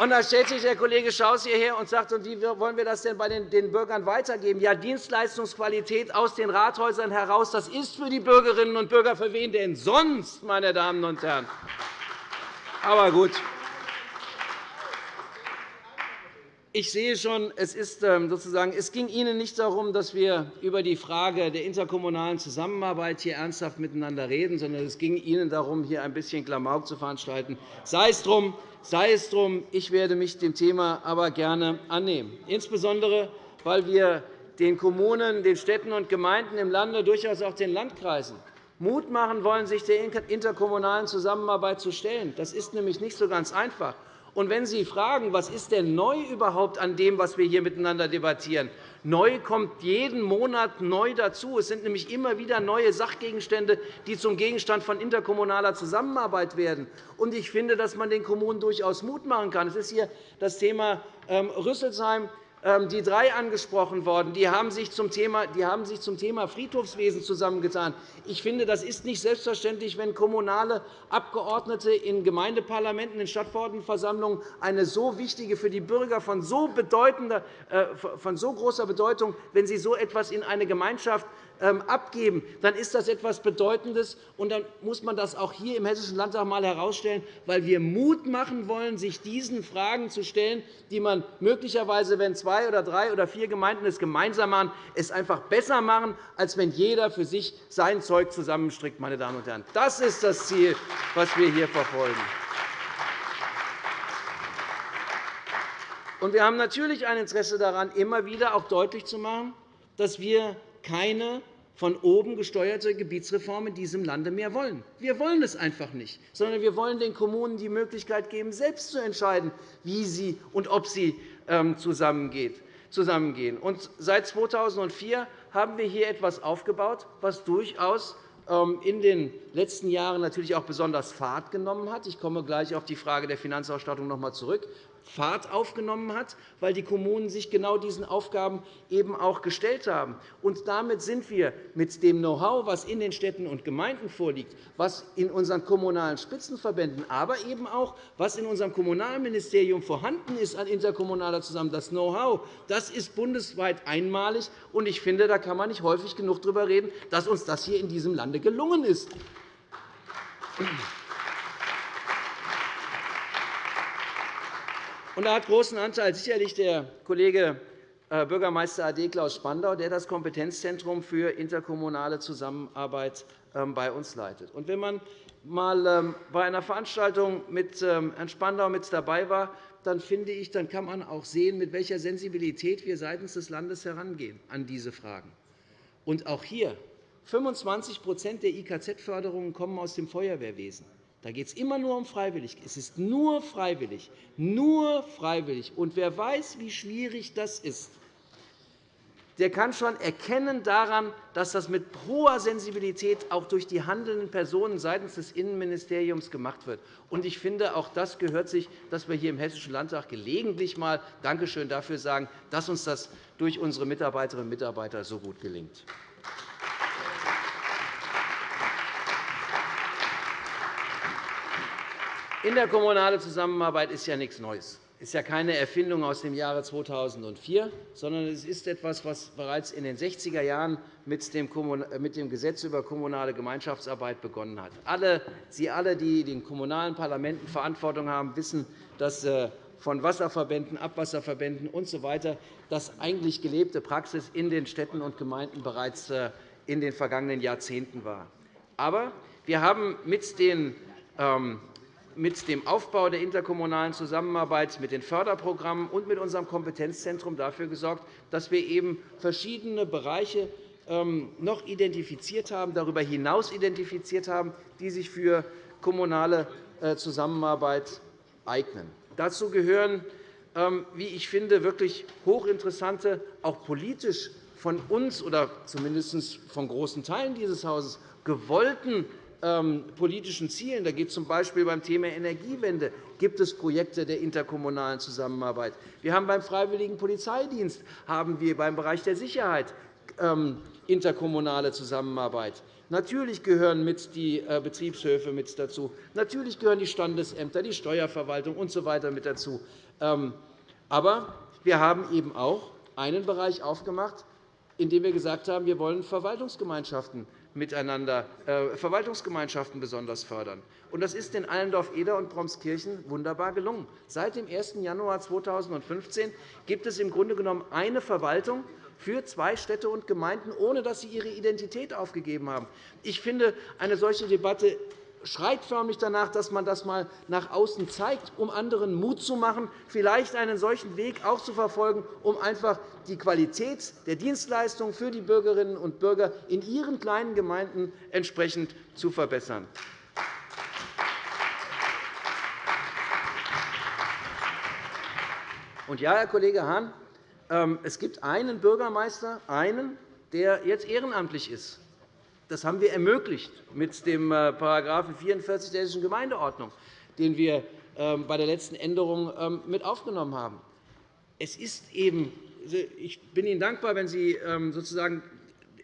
Und da stellt sich der Kollege Schaus hierher und sagt, wie wollen wir das denn bei den Bürgern weitergeben? Ja, Dienstleistungsqualität aus den Rathäusern heraus, das ist für die Bürgerinnen und Bürger für wen denn sonst, meine Damen und Herren? Aber gut. Ich sehe schon, es, ist, ähm, sozusagen, es ging Ihnen nicht darum, dass wir über die Frage der interkommunalen Zusammenarbeit hier ernsthaft miteinander reden, sondern es ging Ihnen darum, hier ein bisschen Klamauk zu veranstalten. Sei es drum, sei es drum, ich werde mich dem Thema aber gerne annehmen, insbesondere weil wir den Kommunen, den Städten und Gemeinden im Lande, durchaus auch den Landkreisen, Mut machen wollen, sich der interkommunalen Zusammenarbeit zu stellen. Das ist nämlich nicht so ganz einfach. Und wenn Sie fragen, was ist denn neu überhaupt an dem, was wir hier miteinander debattieren, Neu kommt jeden Monat neu dazu. Es sind nämlich immer wieder neue Sachgegenstände, die zum Gegenstand von interkommunaler Zusammenarbeit werden. Ich finde, dass man den Kommunen durchaus Mut machen kann. Es ist hier das Thema ähm, Rüsselsheim die drei angesprochen worden. Die haben sich zum Thema, die haben sich zum Thema Friedhofswesen zusammengetan. Ich finde, das ist nicht selbstverständlich, wenn kommunale Abgeordnete in Gemeindeparlamenten, in Stadtverordnetenversammlungen eine so wichtige, für die Bürger von so, bedeutender, äh, von so großer Bedeutung, wenn sie so etwas in eine Gemeinschaft ähm, abgeben, dann ist das etwas Bedeutendes. Und dann muss man das auch hier im Hessischen Landtag einmal herausstellen, weil wir Mut machen wollen, sich diesen Fragen zu stellen, die man möglicherweise, wenn zwei oder drei oder vier Gemeinden es gemeinsam machen, es einfach besser machen, als wenn jeder für sich sein Zeug zusammenstrickt. Meine Damen und Herren. Das ist das Ziel, das wir hier verfolgen. Wir haben natürlich ein Interesse daran, immer wieder auch deutlich zu machen, dass wir keine von oben gesteuerte Gebietsreform in diesem Lande mehr wollen. Wir wollen es einfach nicht, sondern wir wollen den Kommunen die Möglichkeit geben, selbst zu entscheiden, wie sie und ob sie ähm, zusammengehen. Seit 2004 haben wir hier etwas aufgebaut, was durchaus in den letzten Jahren natürlich auch besonders Fahrt genommen hat. Ich komme gleich auf die Frage der Finanzausstattung noch einmal zurück. Fahrt aufgenommen hat, weil die Kommunen sich genau diesen Aufgaben eben auch gestellt haben. Und damit sind wir mit dem Know-how, das in den Städten und Gemeinden vorliegt, was in unseren kommunalen Spitzenverbänden, aber eben auch was in unserem Kommunalministerium vorhanden ist an interkommunaler Zusammenarbeit, das Know-how, das ist bundesweit einmalig. Und ich finde, da kann man nicht häufig genug darüber reden, dass uns das hier in diesem Lande gelungen ist. Und da hat großen Anteil sicherlich der Kollege äh, Bürgermeister AD Klaus Spandau, der das Kompetenzzentrum für interkommunale Zusammenarbeit ähm, bei uns leitet. Und wenn man einmal ähm, bei einer Veranstaltung mit ähm, Herrn Spandau mit dabei war, dann finde ich, dann kann man auch sehen, mit welcher Sensibilität wir seitens des Landes herangehen an diese Fragen. Und auch hier 25% der IKZ-Förderungen kommen aus dem Feuerwehrwesen. Da geht es immer nur um freiwillig. Es ist nur freiwillig, nur freiwillig. Und wer weiß, wie schwierig das ist, der kann schon erkennen daran, dass das mit hoher Sensibilität auch durch die handelnden Personen seitens des Innenministeriums gemacht wird. Ich finde, auch das gehört sich, dass wir hier im Hessischen Landtag gelegentlich einmal Dankeschön dafür sagen, dass uns das durch unsere Mitarbeiterinnen und Mitarbeiter so gut gelingt. Interkommunale Zusammenarbeit ist ja nichts Neues. Ist ja keine Erfindung aus dem Jahre 2004, sondern es ist etwas, was bereits in den 60er Jahren mit dem Gesetz über kommunale Gemeinschaftsarbeit begonnen hat. Sie alle, die in den kommunalen Parlamenten Verantwortung haben, wissen, dass äh, von Wasserverbänden, Abwasserverbänden usw. So das eigentlich gelebte Praxis in den Städten und Gemeinden bereits äh, in den vergangenen Jahrzehnten war. Aber wir haben mit den ähm, mit dem Aufbau der interkommunalen Zusammenarbeit, mit den Förderprogrammen und mit unserem Kompetenzzentrum dafür gesorgt, dass wir eben verschiedene Bereiche ähm, noch identifiziert haben, darüber hinaus identifiziert haben, die sich für kommunale äh, Zusammenarbeit eignen. Dazu gehören, ähm, wie ich finde, wirklich hochinteressante, auch politisch von uns oder zumindest von großen Teilen dieses Hauses gewollten politischen Zielen. Da geht es z.B. beim Thema Energiewende gibt es Projekte der interkommunalen Zusammenarbeit. Wir haben beim Freiwilligen Polizeidienst haben wir beim Bereich der Sicherheit ähm, interkommunale Zusammenarbeit. Natürlich gehören mit die äh, Betriebshöfe mit dazu. Natürlich gehören die Standesämter, die Steuerverwaltung usw. So mit dazu. Ähm, aber wir haben eben auch einen Bereich aufgemacht, in dem wir gesagt haben, wir wollen Verwaltungsgemeinschaften miteinander äh, Verwaltungsgemeinschaften besonders fördern. Das ist in Allendorf-Eder und Bromskirchen wunderbar gelungen. Seit dem 1. Januar 2015 gibt es im Grunde genommen eine Verwaltung für zwei Städte und Gemeinden, ohne dass sie ihre Identität aufgegeben haben. Ich finde, eine solche Debatte schreit förmlich danach, dass man das einmal nach außen zeigt, um anderen Mut zu machen, vielleicht einen solchen Weg auch zu verfolgen, um einfach die Qualität der Dienstleistungen für die Bürgerinnen und Bürger in ihren kleinen Gemeinden entsprechend zu verbessern. Und ja, Herr Kollege Hahn, ähm, es gibt einen Bürgermeister, einen, der jetzt ehrenamtlich ist. Das haben wir ermöglicht mit dem § 44 der Hessischen Gemeindeordnung, den wir ähm, bei der letzten Änderung ähm, mit aufgenommen haben. Es ist eben, ich bin Ihnen dankbar, wenn Sie ähm, sozusagen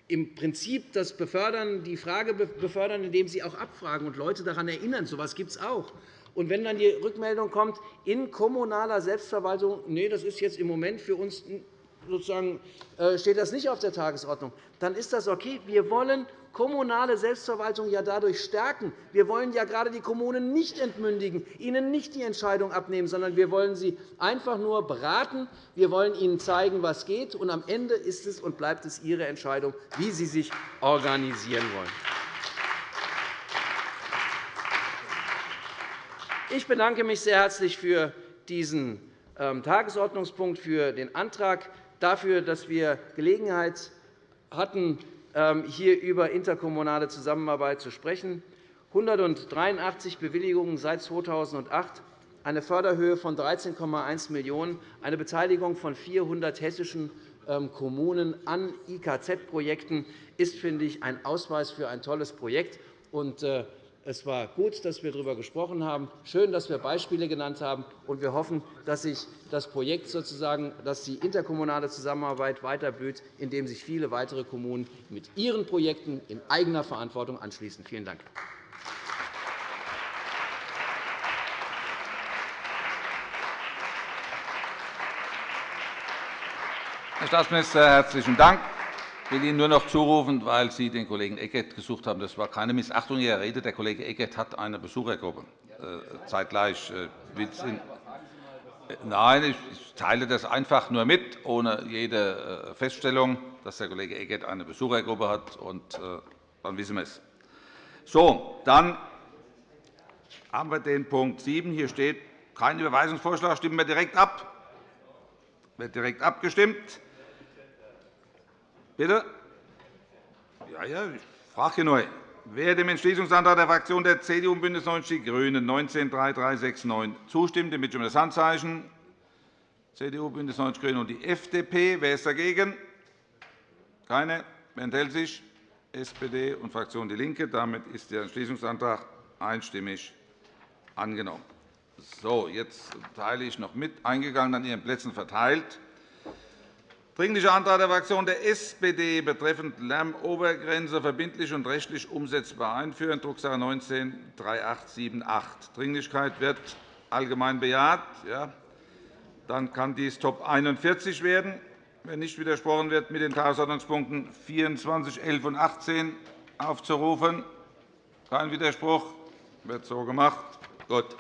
im Prinzip das befördern, die Frage befördern, indem Sie auch abfragen und Leute daran erinnern. So etwas gibt es auch. Und wenn dann die Rückmeldung kommt, in kommunaler Selbstverwaltung, nee, das ist jetzt im Moment für uns sozusagen, äh, steht das nicht auf der Tagesordnung, dann ist das okay. Wir wollen kommunale Selbstverwaltung ja dadurch stärken. Wir wollen ja gerade die Kommunen nicht entmündigen, ihnen nicht die Entscheidung abnehmen, sondern wir wollen sie einfach nur beraten. Wir wollen ihnen zeigen, was geht. Und am Ende ist es und bleibt es ihre Entscheidung, wie sie sich organisieren wollen. Ich bedanke mich sehr herzlich für diesen ähm, Tagesordnungspunkt, für den Antrag, dafür, dass wir Gelegenheit hatten, hier über interkommunale Zusammenarbeit zu sprechen. 183 Bewilligungen seit 2008, eine Förderhöhe von 13,1 Millionen €, eine Beteiligung von 400 hessischen ähm, Kommunen an IKZ-Projekten ist, finde ich, ein Ausweis für ein tolles Projekt. Es war gut, dass wir darüber gesprochen haben. Schön, dass wir Beispiele genannt haben. Und wir hoffen, dass sich das Projekt sozusagen, dass die interkommunale Zusammenarbeit weiter blüht, indem sich viele weitere Kommunen mit ihren Projekten in eigener Verantwortung anschließen. Vielen Dank. Herr Staatsminister, herzlichen Dank. Ich will Ihnen nur noch zurufen, weil Sie den Kollegen Eckert gesucht haben. Das war keine Missachtung Ihrer Rede. Der Kollege Eckert hat eine Besuchergruppe äh, zeitgleich. Äh, Nein, ich teile das einfach nur mit, ohne jede äh, Feststellung, dass der Kollege Eckert eine Besuchergruppe hat. Und dann wissen wir es. So, dann haben wir den Punkt 7. Hier steht kein Überweisungsvorschlag. Stimmen wir direkt ab. Wird direkt abgestimmt. Bitte? Ja, ja, ich frage neu. Wer dem Entschließungsantrag der Fraktion der CDU und BÜNDNIS 90 die GRÜNEN 193369 zustimmt, den bitte um das Handzeichen. CDU, BÜNDNIS 90 die GRÜNEN und die FDP. Wer ist dagegen? Keine. Wer enthält sich? SPD und Fraktion DIE LINKE. Damit ist der Entschließungsantrag einstimmig angenommen. So, jetzt teile ich noch mit, eingegangen an Ihren Plätzen verteilt. Dringlicher Antrag der Fraktion der SPD betreffend Lärmobergrenze verbindlich und rechtlich umsetzbar einführen, Drucksache 19-3878. Dringlichkeit wird allgemein bejaht. Ja. Dann kann dies Top 41 werden, wenn nicht widersprochen wird, mit den Tagesordnungspunkten 24, 11 und 18 aufzurufen. Kein Widerspruch. wird so gemacht. Gut.